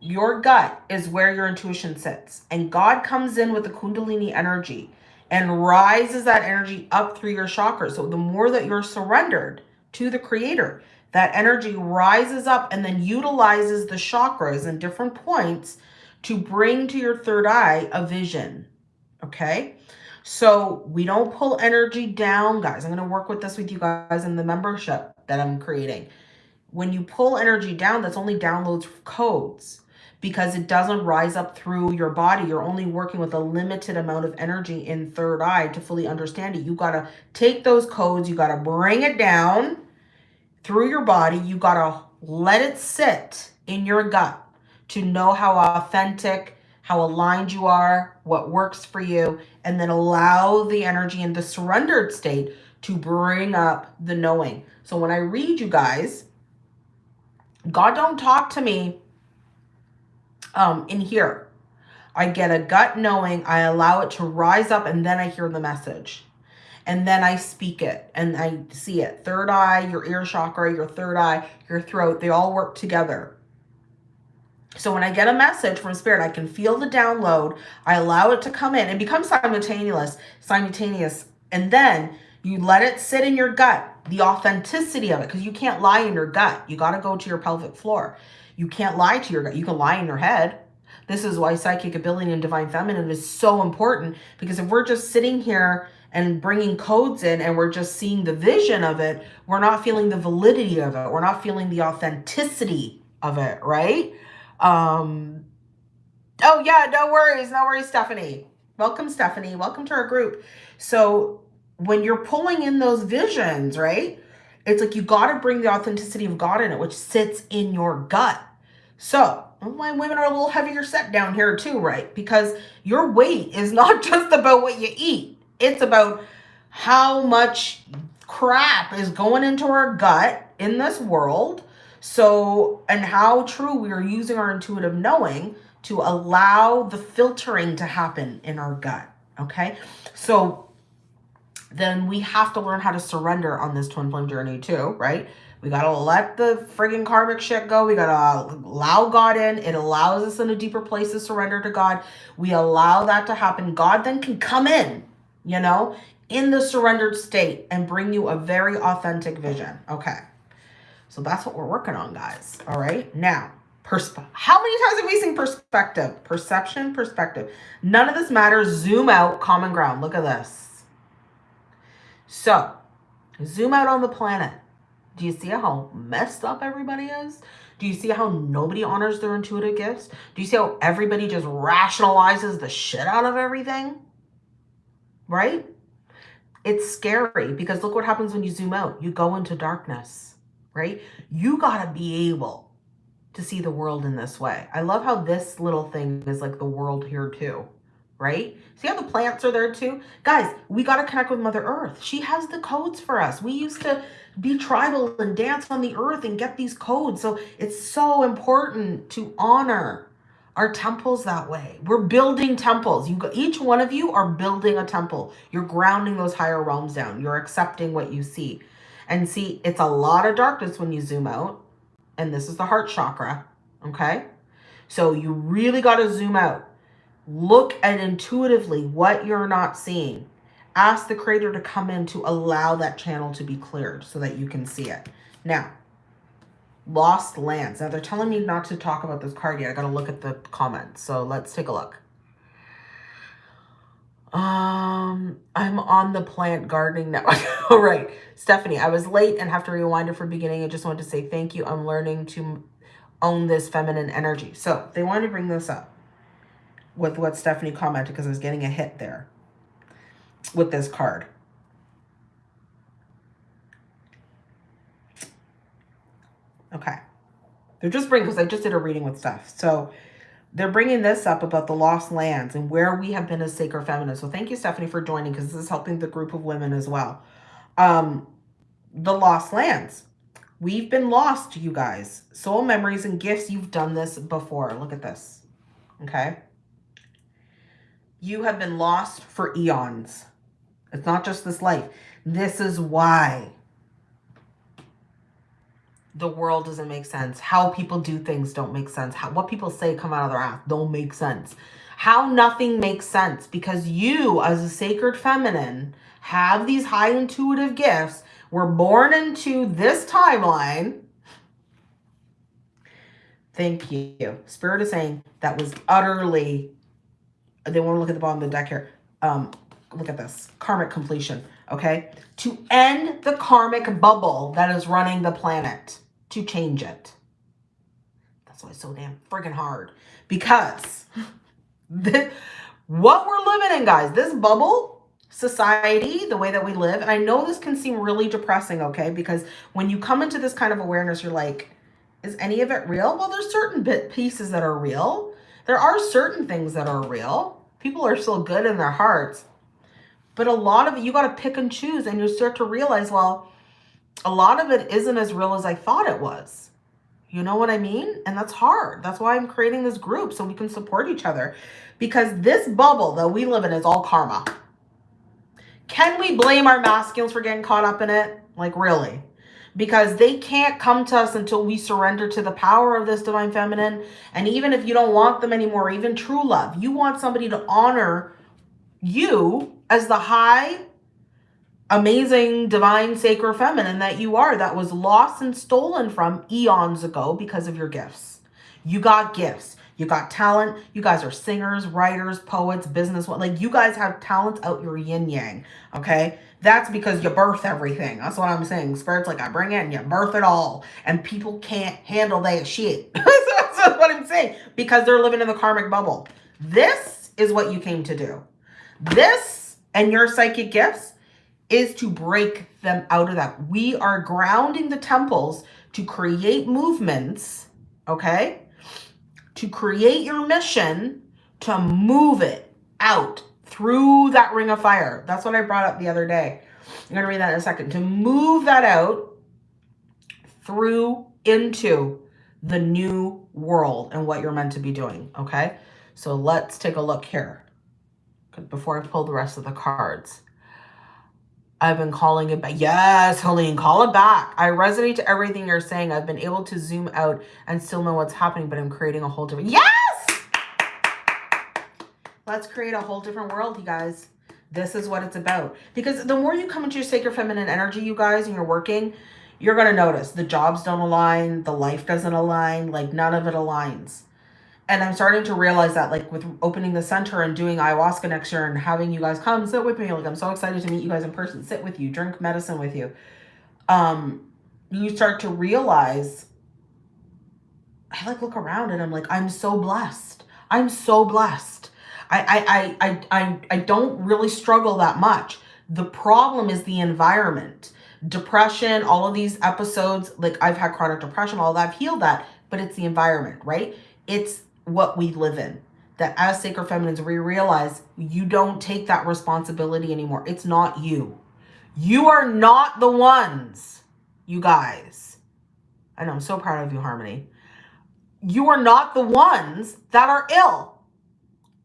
your gut is where your intuition sits. And God comes in with the kundalini energy and rises that energy up through your chakras. So the more that you're surrendered to the creator, that energy rises up and then utilizes the chakras and different points to bring to your third eye a vision. Okay. So we don't pull energy down, guys. I'm going to work with this with you guys in the membership that I'm creating. When you pull energy down, that's only downloads codes because it doesn't rise up through your body. You're only working with a limited amount of energy in third eye to fully understand it. You got to take those codes. You got to bring it down through your body. You got to let it sit in your gut to know how authentic, how aligned you are, what works for you, and then allow the energy in the surrendered state to bring up the knowing. So when I read you guys, God don't talk to me um, in here. I get a gut knowing, I allow it to rise up, and then I hear the message. And then I speak it and I see it. Third eye, your ear chakra, your third eye, your throat, they all work together. So when I get a message from spirit, I can feel the download. I allow it to come in and become simultaneous, simultaneous. And then you let it sit in your gut, the authenticity of it, because you can't lie in your gut. You got to go to your pelvic floor. You can't lie to your gut. You can lie in your head. This is why psychic ability and divine feminine is so important because if we're just sitting here and bringing codes in and we're just seeing the vision of it, we're not feeling the validity of it. We're not feeling the authenticity of it, right? Um, oh yeah, no worries. No worries, Stephanie. Welcome, Stephanie. Welcome to our group. So when you're pulling in those visions, right? It's like you got to bring the authenticity of God in it, which sits in your gut. So why women are a little heavier set down here too, right? Because your weight is not just about what you eat. It's about how much crap is going into our gut in this world. So, and how true we are using our intuitive knowing to allow the filtering to happen in our gut. Okay. So then we have to learn how to surrender on this twin flame journey too, right? We got to let the friggin' karmic shit go. We got to allow God in. It allows us in a deeper place to surrender to God. We allow that to happen. God then can come in, you know, in the surrendered state and bring you a very authentic vision. Okay. So that's what we're working on, guys. All right. Now, persp how many times have we seen perspective? Perception, perspective. None of this matters. Zoom out, common ground. Look at this. So, zoom out on the planet. Do you see how messed up everybody is? Do you see how nobody honors their intuitive gifts? Do you see how everybody just rationalizes the shit out of everything? Right? It's scary because look what happens when you zoom out. You go into darkness, right? You got to be able to see the world in this way. I love how this little thing is like the world here too, right? See how the plants are there too? Guys, we got to connect with Mother Earth. She has the codes for us. We used to be tribal and dance on the earth and get these codes. So it's so important to honor our temples that way. We're building temples. You each one of you are building a temple. You're grounding those higher realms down. You're accepting what you see. And see, it's a lot of darkness when you zoom out. And this is the heart chakra, okay? So you really got to zoom out. Look at intuitively what you're not seeing. Ask the creator to come in to allow that channel to be cleared so that you can see it. Now, Lost lands. Now they're telling me not to talk about this card yet. I gotta look at the comments. So let's take a look. Um, I'm on the plant gardening now. All right, Stephanie, I was late and have to rewind it from beginning. I just wanted to say thank you. I'm learning to own this feminine energy. So they wanted to bring this up with what Stephanie commented because I was getting a hit there with this card. Okay. They're just bringing, because I just did a reading with stuff. So they're bringing this up about the lost lands and where we have been as sacred feminists. So thank you, Stephanie, for joining because this is helping the group of women as well. Um, the lost lands. We've been lost, you guys. Soul memories and gifts. You've done this before. Look at this. Okay. You have been lost for eons. It's not just this life. This is why the world doesn't make sense. How people do things don't make sense. How, what people say come out of their mouth don't make sense. How nothing makes sense because you as a sacred feminine have these high intuitive gifts. We're born into this timeline. Thank you. Spirit is saying that was utterly, they want to look at the bottom of the deck here. Um, look at this, karmic completion, okay? To end the karmic bubble that is running the planet to change it. That's why it's so damn freaking hard. Because the, what we're living in, guys, this bubble society, the way that we live, and I know this can seem really depressing, okay? Because when you come into this kind of awareness, you're like, is any of it real? Well, there's certain bit pieces that are real. There are certain things that are real. People are still good in their hearts. But a lot of it, you got to pick and choose and you start to realize, well, a lot of it isn't as real as I thought it was. You know what I mean? And that's hard. That's why I'm creating this group so we can support each other. Because this bubble that we live in is all karma. Can we blame our masculines for getting caught up in it? Like really? Because they can't come to us until we surrender to the power of this divine feminine. And even if you don't want them anymore, even true love, you want somebody to honor you as the high amazing, divine, sacred feminine that you are that was lost and stolen from eons ago because of your gifts. You got gifts. You got talent. You guys are singers, writers, poets, business. Like you guys have talent out your yin yang. Okay. That's because you birth everything. That's what I'm saying. Spirit's like, I bring in, you birth it all. And people can't handle that shit. That's what I'm saying. Because they're living in the karmic bubble. This is what you came to do. This and your psychic gifts is to break them out of that. We are grounding the temples to create movements, okay? To create your mission to move it out through that ring of fire. That's what I brought up the other day. I'm going to read that in a second. To move that out through into the new world and what you're meant to be doing, okay? So let's take a look here before I pull the rest of the cards. I've been calling it back. Yes, Helene, call it back. I resonate to everything you're saying. I've been able to zoom out and still know what's happening, but I'm creating a whole different... Yes! Let's create a whole different world, you guys. This is what it's about. Because the more you come into your sacred feminine energy, you guys, and you're working, you're going to notice the jobs don't align, the life doesn't align, like none of it aligns. And I'm starting to realize that like with opening the center and doing ayahuasca next year and having you guys come sit with me, like I'm so excited to meet you guys in person, sit with you, drink medicine with you. Um, you start to realize, I like look around and I'm like, I'm so blessed. I'm so blessed. I, I, I, I, I don't really struggle that much. The problem is the environment depression, all of these episodes, like I've had chronic depression, all that, I've healed that, but it's the environment, right? It's what we live in. That as sacred feminines, we realize you don't take that responsibility anymore. It's not you. You are not the ones, you guys. I know, I'm so proud of you, Harmony. You are not the ones that are ill.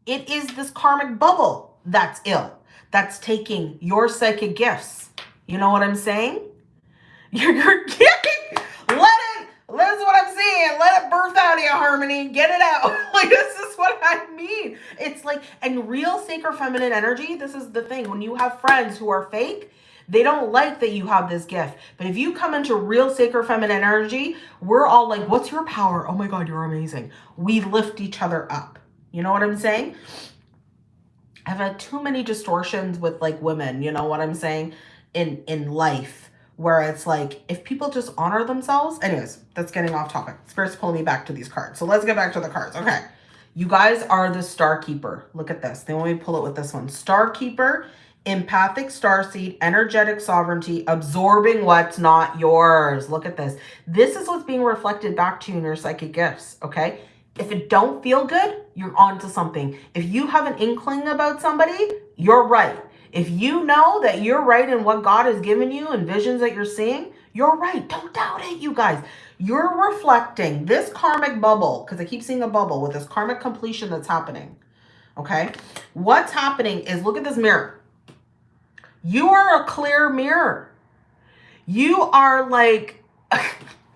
It is this karmic bubble that's ill, that's taking your psychic gifts you know what I'm saying? Getting, let it, this is what I'm saying. Let it birth out of you, Harmony. Get it out. like, this is what I mean. It's like, and real sacred feminine energy, this is the thing. When you have friends who are fake, they don't like that you have this gift. But if you come into real sacred feminine energy, we're all like, what's your power? Oh my God, you're amazing. We lift each other up. You know what I'm saying? I've had too many distortions with like women, you know what I'm saying? in in life where it's like if people just honor themselves anyways that's getting off topic. Spirit's pulling me back to these cards. So let's get back to the cards. Okay. You guys are the star keeper. Look at this. They want me pull it with this one. Star keeper empathic star seed energetic sovereignty absorbing what's not yours. Look at this. This is what's being reflected back to you in your psychic gifts okay? If it don't feel good you're on to something. If you have an inkling about somebody you're right if you know that you're right in what God has given you and visions that you're seeing, you're right. Don't doubt it, you guys. You're reflecting this karmic bubble, because I keep seeing a bubble with this karmic completion that's happening. Okay? What's happening is, look at this mirror. You are a clear mirror. You are like,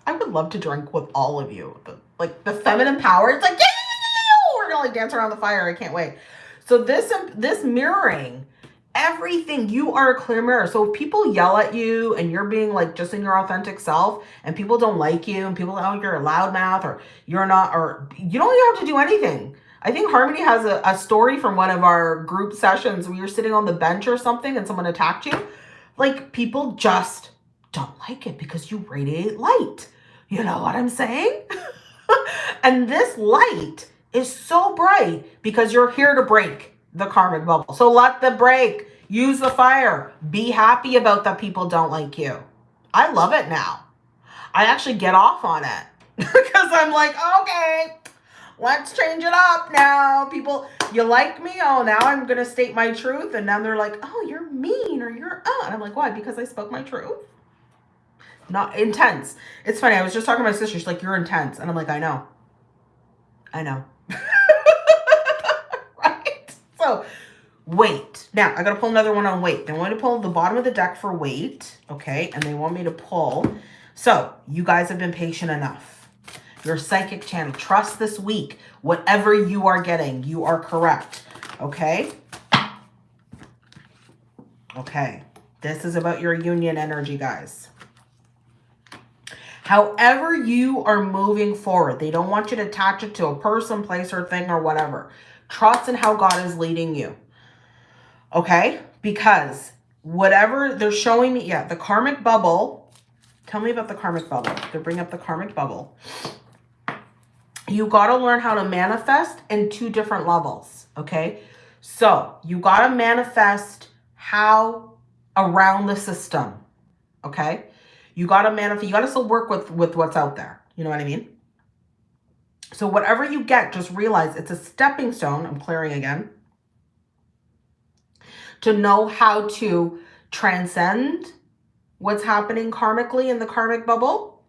I would love to drink with all of you. The, like the feminine power. It's like, yeah, yeah, yeah, we're gonna like dance around the fire. I can't wait. So this, um, this mirroring everything you are a clear mirror. So if people yell at you and you're being like just in your authentic self and people don't like you and people oh you're a loudmouth or you're not or you don't have to do anything. I think harmony has a, a story from one of our group sessions where you're sitting on the bench or something and someone attacked you. Like people just don't like it because you radiate light. You know what i'm saying? And this light is so bright because you're here to break the karmic bubble. So let the break. Use the fire. Be happy about that people don't like you. I love it now. I actually get off on it because I'm like, okay, let's change it up now. People, you like me? Oh, now I'm going to state my truth. And now they're like, oh, you're mean or you're, uh. And I'm like, why? Because I spoke my truth? Not intense. It's funny. I was just talking to my sister. She's like, you're intense. And I'm like, I know. I know. So weight. Now, I got to pull another one on weight. They want me to pull the bottom of the deck for weight, okay? And they want me to pull. So, you guys have been patient enough. Your psychic channel. Trust this week. Whatever you are getting, you are correct, okay? Okay. This is about your union energy, guys. However you are moving forward, they don't want you to attach it to a person, place, or thing or whatever. Trust in how God is leading you. Okay? Because whatever they're showing me, yeah, the karmic bubble. Tell me about the karmic bubble. They're bringing up the karmic bubble. You got to learn how to manifest in two different levels. Okay? So you got to manifest how around the system. Okay? You got to manifest. You got to still work with, with what's out there. You know what I mean? So whatever you get, just realize it's a stepping stone. I'm clearing again. To know how to transcend what's happening karmically in the karmic bubble.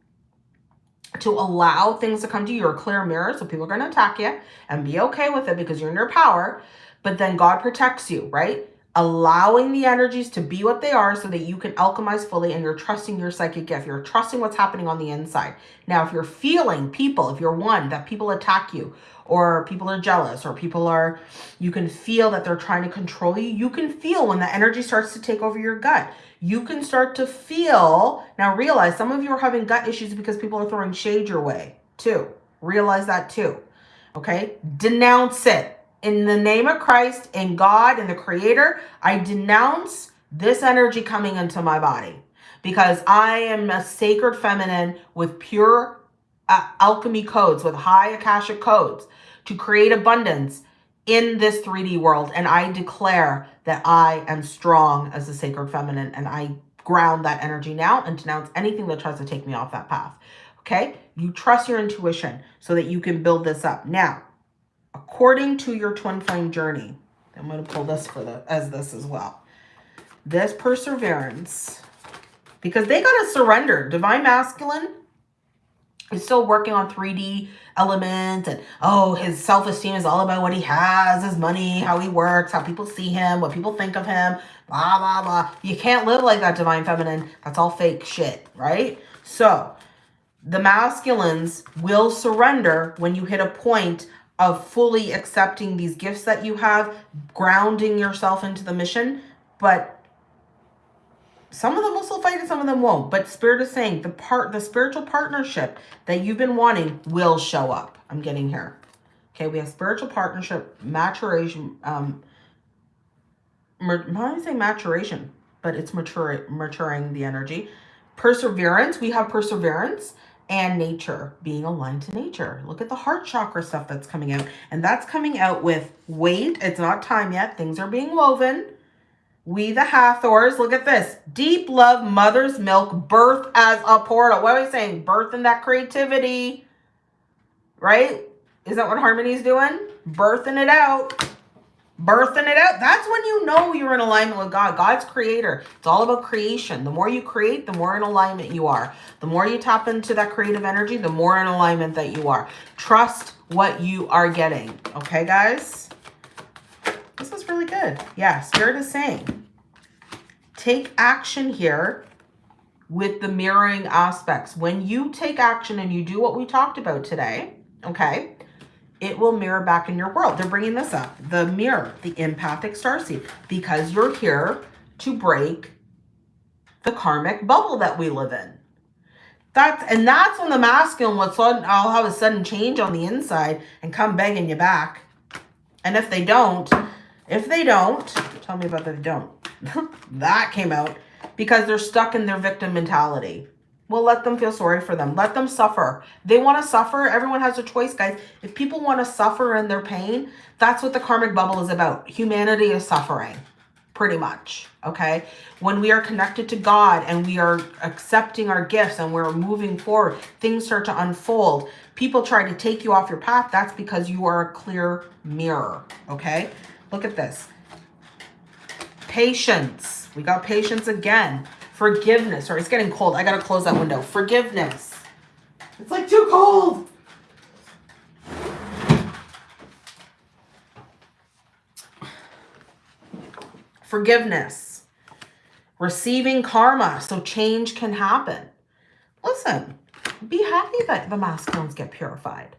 to allow things to come to you. You're a clear mirror, so people are going to attack you and be okay with it because you're in your power. But then God protects you, right? Allowing the energies to be what they are so that you can alchemize fully and you're trusting your psychic gift. You're trusting what's happening on the inside. Now, if you're feeling people, if you're one, that people attack you or people are jealous or people are, you can feel that they're trying to control you. You can feel when the energy starts to take over your gut. You can start to feel, now realize some of you are having gut issues because people are throwing shade your way too. Realize that too. Okay. Denounce it in the name of Christ and God and the creator, I denounce this energy coming into my body because I am a sacred feminine with pure uh, alchemy codes, with high Akashic codes to create abundance in this 3D world. And I declare that I am strong as a sacred feminine and I ground that energy now and denounce anything that tries to take me off that path. Okay? You trust your intuition so that you can build this up. Now, according to your twin flame journey. I'm going to pull this for the as this as well. This perseverance, because they got to surrender. Divine masculine is still working on 3D element and oh, his self-esteem is all about what he has, his money, how he works, how people see him, what people think of him, blah, blah, blah. You can't live like that, divine feminine. That's all fake shit, right? So the masculines will surrender when you hit a point of fully accepting these gifts that you have, grounding yourself into the mission. But some of them will still fight and some of them won't. But Spirit is saying the part, the spiritual partnership that you've been wanting will show up. I'm getting here. Okay, we have spiritual partnership, maturation, um, not even say maturation, but it's mature, maturing the energy. Perseverance, we have perseverance and nature, being aligned to nature. Look at the heart chakra stuff that's coming out. And that's coming out with wait, it's not time yet. Things are being woven. We the Hathors, look at this. Deep love, mother's milk, birth as a portal. What are we saying? Birth in that creativity, right? Is that what Harmony's doing? Birthing it out birthing it out. That's when you know you're in alignment with God. God's creator. It's all about creation. The more you create, the more in alignment you are. The more you tap into that creative energy, the more in alignment that you are. Trust what you are getting. Okay, guys? This is really good. Yeah, Spirit is saying, take action here with the mirroring aspects. When you take action and you do what we talked about today, okay, it will mirror back in your world. They're bringing this up. The mirror, the empathic star starseed, because you're here to break the karmic bubble that we live in. That's, and that's when the masculine will sudden, all have a sudden change on the inside and come begging you back. And if they don't, if they don't, tell me about that they don't. that came out because they're stuck in their victim mentality. Well, let them feel sorry for them. Let them suffer. They want to suffer. Everyone has a choice, guys. If people want to suffer in their pain, that's what the karmic bubble is about. Humanity is suffering, pretty much, okay? When we are connected to God and we are accepting our gifts and we're moving forward, things start to unfold. People try to take you off your path. That's because you are a clear mirror, okay? Look at this. Patience. We got patience again. Forgiveness. Sorry, it's getting cold. I got to close that window. Forgiveness. It's like too cold. Forgiveness. Receiving karma so change can happen. Listen, be happy that the masculines get purified.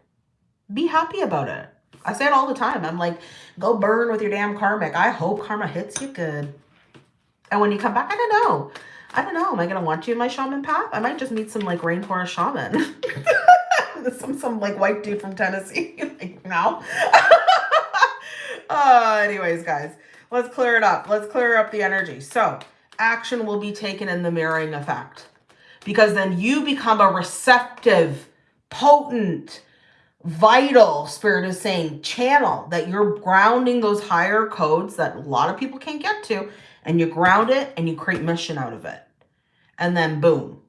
Be happy about it. I say it all the time. I'm like, go burn with your damn karmic. I hope karma hits you good. And when you come back, I don't know. I don't know. Am I going to want you in my shaman path? I might just meet some like rainforest shaman. some, some like white dude from Tennessee. like, no. uh, anyways, guys, let's clear it up. Let's clear up the energy. So action will be taken in the mirroring effect because then you become a receptive, potent, vital, spirit is saying, channel that you're grounding those higher codes that a lot of people can't get to and you ground it and you create mission out of it. And then boom,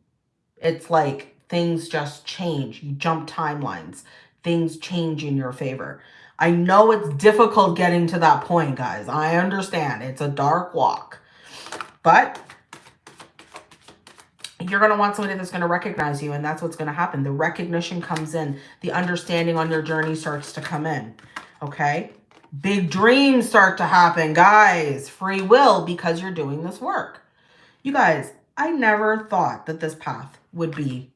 it's like things just change. You jump timelines. Things change in your favor. I know it's difficult getting to that point, guys. I understand. It's a dark walk. But you're going to want somebody that's going to recognize you and that's what's going to happen the recognition comes in the understanding on your journey starts to come in okay big dreams start to happen guys free will because you're doing this work you guys i never thought that this path would be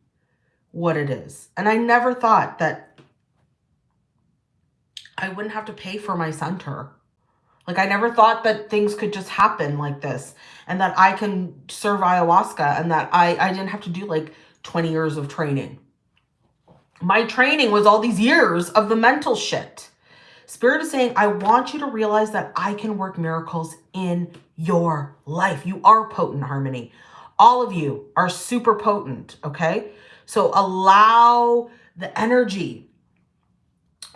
what it is and i never thought that i wouldn't have to pay for my center like I never thought that things could just happen like this and that I can serve ayahuasca and that I, I didn't have to do like 20 years of training. My training was all these years of the mental shit. Spirit is saying, I want you to realize that I can work miracles in your life. You are potent harmony. All of you are super potent, okay? So allow the energy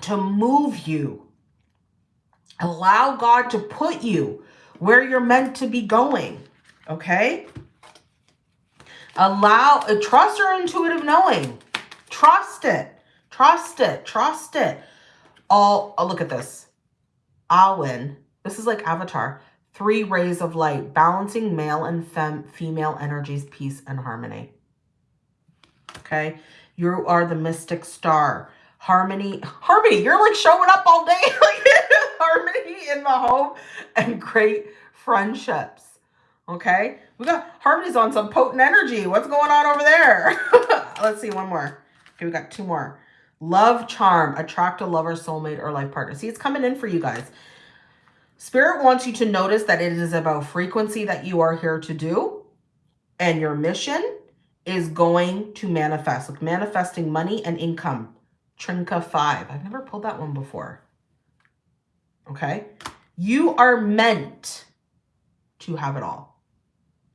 to move you Allow God to put you where you're meant to be going. Okay? Allow, trust your intuitive knowing. Trust it. Trust it. Trust it. All, oh, look at this. Awen. This is like Avatar. Three rays of light, balancing male and fem female energies, peace and harmony. Okay? You are the mystic star. Harmony. Harmony, you're like showing up all day. harmony in the home and great friendships. Okay, we got harmony's on some potent energy. What's going on over there? Let's see, one more. Okay, we got two more. Love, charm, attract a lover, soulmate, or life partner. See, it's coming in for you guys. Spirit wants you to notice that it is about frequency that you are here to do. And your mission is going to manifest, like manifesting money and income. Trinka 5. I've never pulled that one before okay? You are meant to have it all.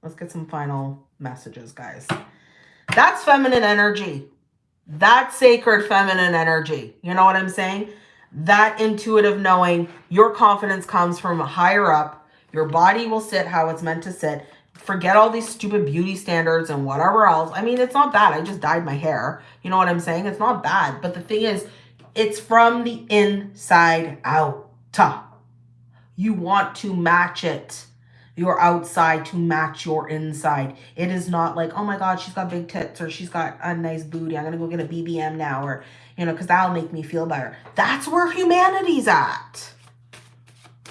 Let's get some final messages, guys. That's feminine energy. That's sacred feminine energy. You know what I'm saying? That intuitive knowing, your confidence comes from higher up. Your body will sit how it's meant to sit. Forget all these stupid beauty standards and whatever else. I mean, it's not bad. I just dyed my hair. You know what I'm saying? It's not bad. But the thing is, it's from the inside out. You want to match it. Your outside to match your inside. It is not like, oh my God, she's got big tits or she's got a nice booty. I'm going to go get a BBM now or, you know, because that'll make me feel better. That's where humanity's at.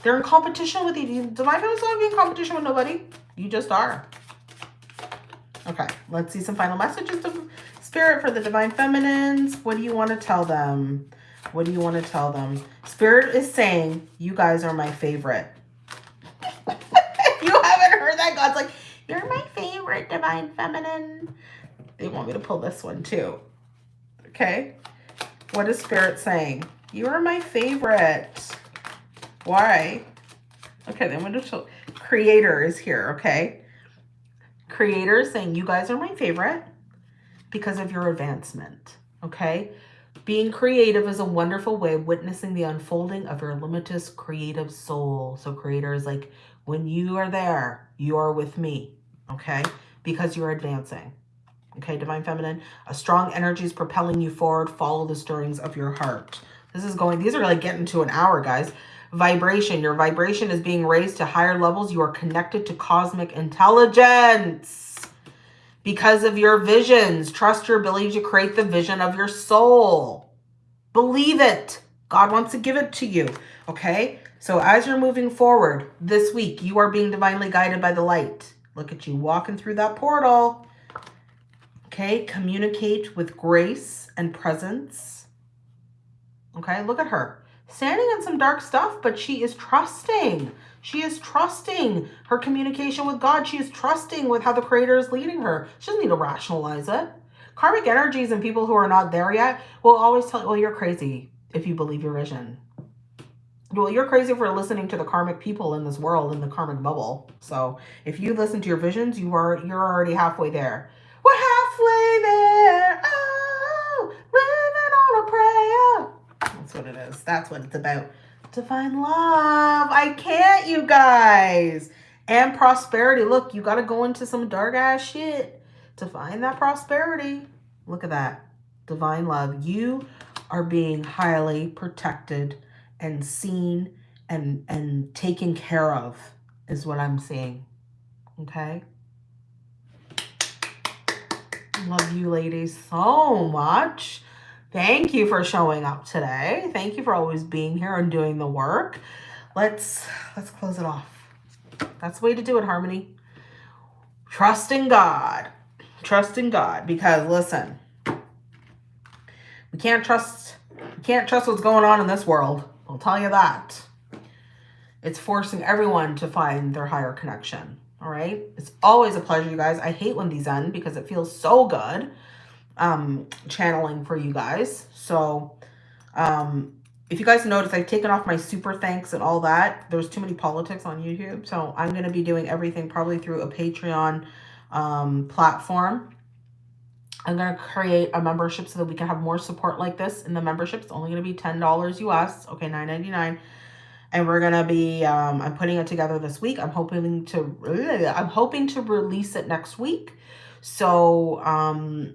They're in competition with you. Divine Feminines not be in competition with nobody. You just are. Okay, let's see some final messages of Spirit for the Divine Feminines. What do you want to tell them? What do you want to tell them? Spirit is saying, you guys are my favorite. you haven't heard that? God's like, you're my favorite divine feminine. They want me to pull this one too. Okay. What is Spirit saying? You are my favorite. Why? Okay, then going to Creator is here, okay? Creator is saying, you guys are my favorite because of your advancement, okay? Being creative is a wonderful way of witnessing the unfolding of your limitless creative soul. So creator is like, when you are there, you are with me, okay? Because you're advancing. Okay, Divine Feminine, a strong energy is propelling you forward. Follow the stirrings of your heart. This is going, these are like getting to an hour, guys. Vibration, your vibration is being raised to higher levels. You are connected to cosmic intelligence because of your visions. Trust your ability to create the vision of your soul. Believe it. God wants to give it to you. Okay. So as you're moving forward this week, you are being divinely guided by the light. Look at you walking through that portal. Okay. Communicate with grace and presence. Okay. Look at her standing in some dark stuff, but she is trusting. She is trusting her communication with God. She is trusting with how the creator is leading her. She doesn't need to rationalize it. Karmic energies and people who are not there yet will always tell you, well, you're crazy if you believe your vision. Well, you're crazy for listening to the karmic people in this world, in the karmic bubble. So if you listen to your visions, you are, you're already halfway there. We're halfway there. Oh, living on a prayer. That's what it is. That's what it's about to find love. I can't, you guys. And prosperity. Look, you got to go into some dark ass shit to find that prosperity. Look at that. Divine love. You are being highly protected and seen and, and taken care of is what I'm seeing. Okay? Love you ladies so much. Thank you for showing up today. Thank you for always being here and doing the work. Let's let's close it off. That's the way to do it, Harmony. Trust in God. Trust in God. Because listen, we can't trust we can't trust what's going on in this world. I'll tell you that. It's forcing everyone to find their higher connection. All right. It's always a pleasure, you guys. I hate when these end because it feels so good um, channeling for you guys. So um, if you guys notice, I've taken off my super thanks and all that. There's too many politics on YouTube. So I'm going to be doing everything probably through a Patreon um, platform. I'm going to create a membership so that we can have more support like this in the membership. It's only going to be $10 US. Okay, $9.99 and we're gonna be um, i'm putting it together this week i'm hoping to i'm hoping to release it next week so um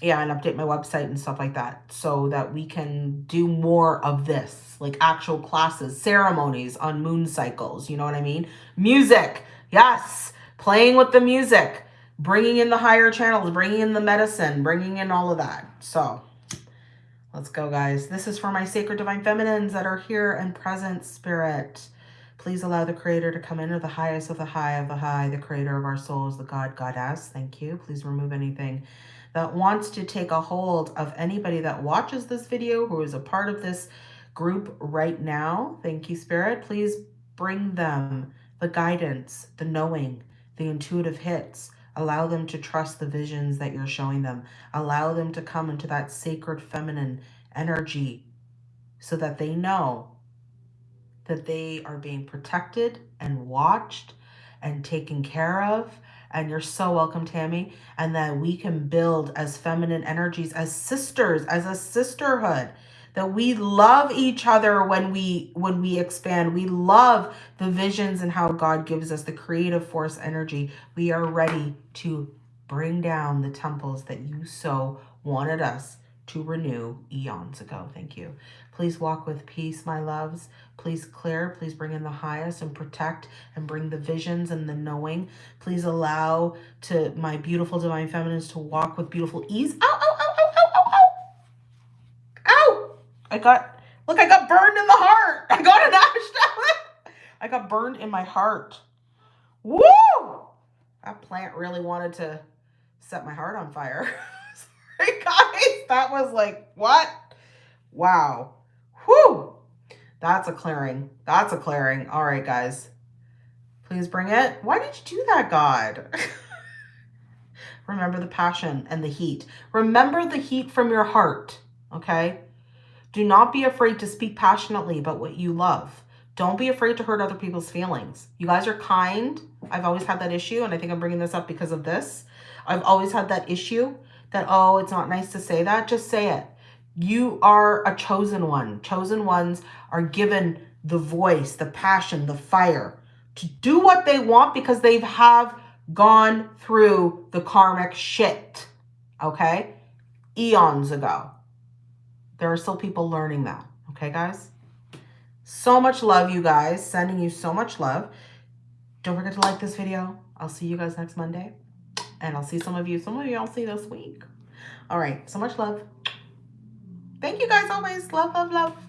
yeah and update my website and stuff like that so that we can do more of this like actual classes ceremonies on moon cycles you know what i mean music yes playing with the music bringing in the higher channels bringing in the medicine bringing in all of that so Let's go, guys. This is for my sacred divine feminines that are here and present, spirit. Please allow the creator to come into the highest of the high of the high, the creator of our souls, the God, goddess. Thank you. Please remove anything that wants to take a hold of anybody that watches this video who is a part of this group right now. Thank you, spirit. Please bring them the guidance, the knowing, the intuitive hits, Allow them to trust the visions that you're showing them. Allow them to come into that sacred feminine energy so that they know that they are being protected and watched and taken care of. And you're so welcome, Tammy. And that we can build as feminine energies, as sisters, as a sisterhood that we love each other when we when we expand. We love the visions and how god gives us the creative force energy. We are ready to bring down the temples that you so wanted us to renew eons ago. Thank you. Please walk with peace my loves. Please clear. Please bring in the highest and protect and bring the visions and the knowing. Please allow to my beautiful divine feminines to walk with beautiful ease. Ow, ow, ow. ow I got, look, I got burned in the heart. I got an ash I got burned in my heart. Woo! That plant really wanted to set my heart on fire. Sorry, guys. That was like, what? Wow. Whew. That's a clearing. That's a clearing. All right, guys. Please bring it. Why did you do that, God? Remember the passion and the heat. Remember the heat from your heart, okay? Do not be afraid to speak passionately about what you love. Don't be afraid to hurt other people's feelings. You guys are kind. I've always had that issue, and I think I'm bringing this up because of this. I've always had that issue that, oh, it's not nice to say that. Just say it. You are a chosen one. Chosen ones are given the voice, the passion, the fire to do what they want because they have gone through the karmic shit, okay? Eons ago. There are still people learning that. Okay, guys? So much love, you guys. Sending you so much love. Don't forget to like this video. I'll see you guys next Monday. And I'll see some of you. Some of you I'll see this week. All right. So much love. Thank you guys always. Love, love, love.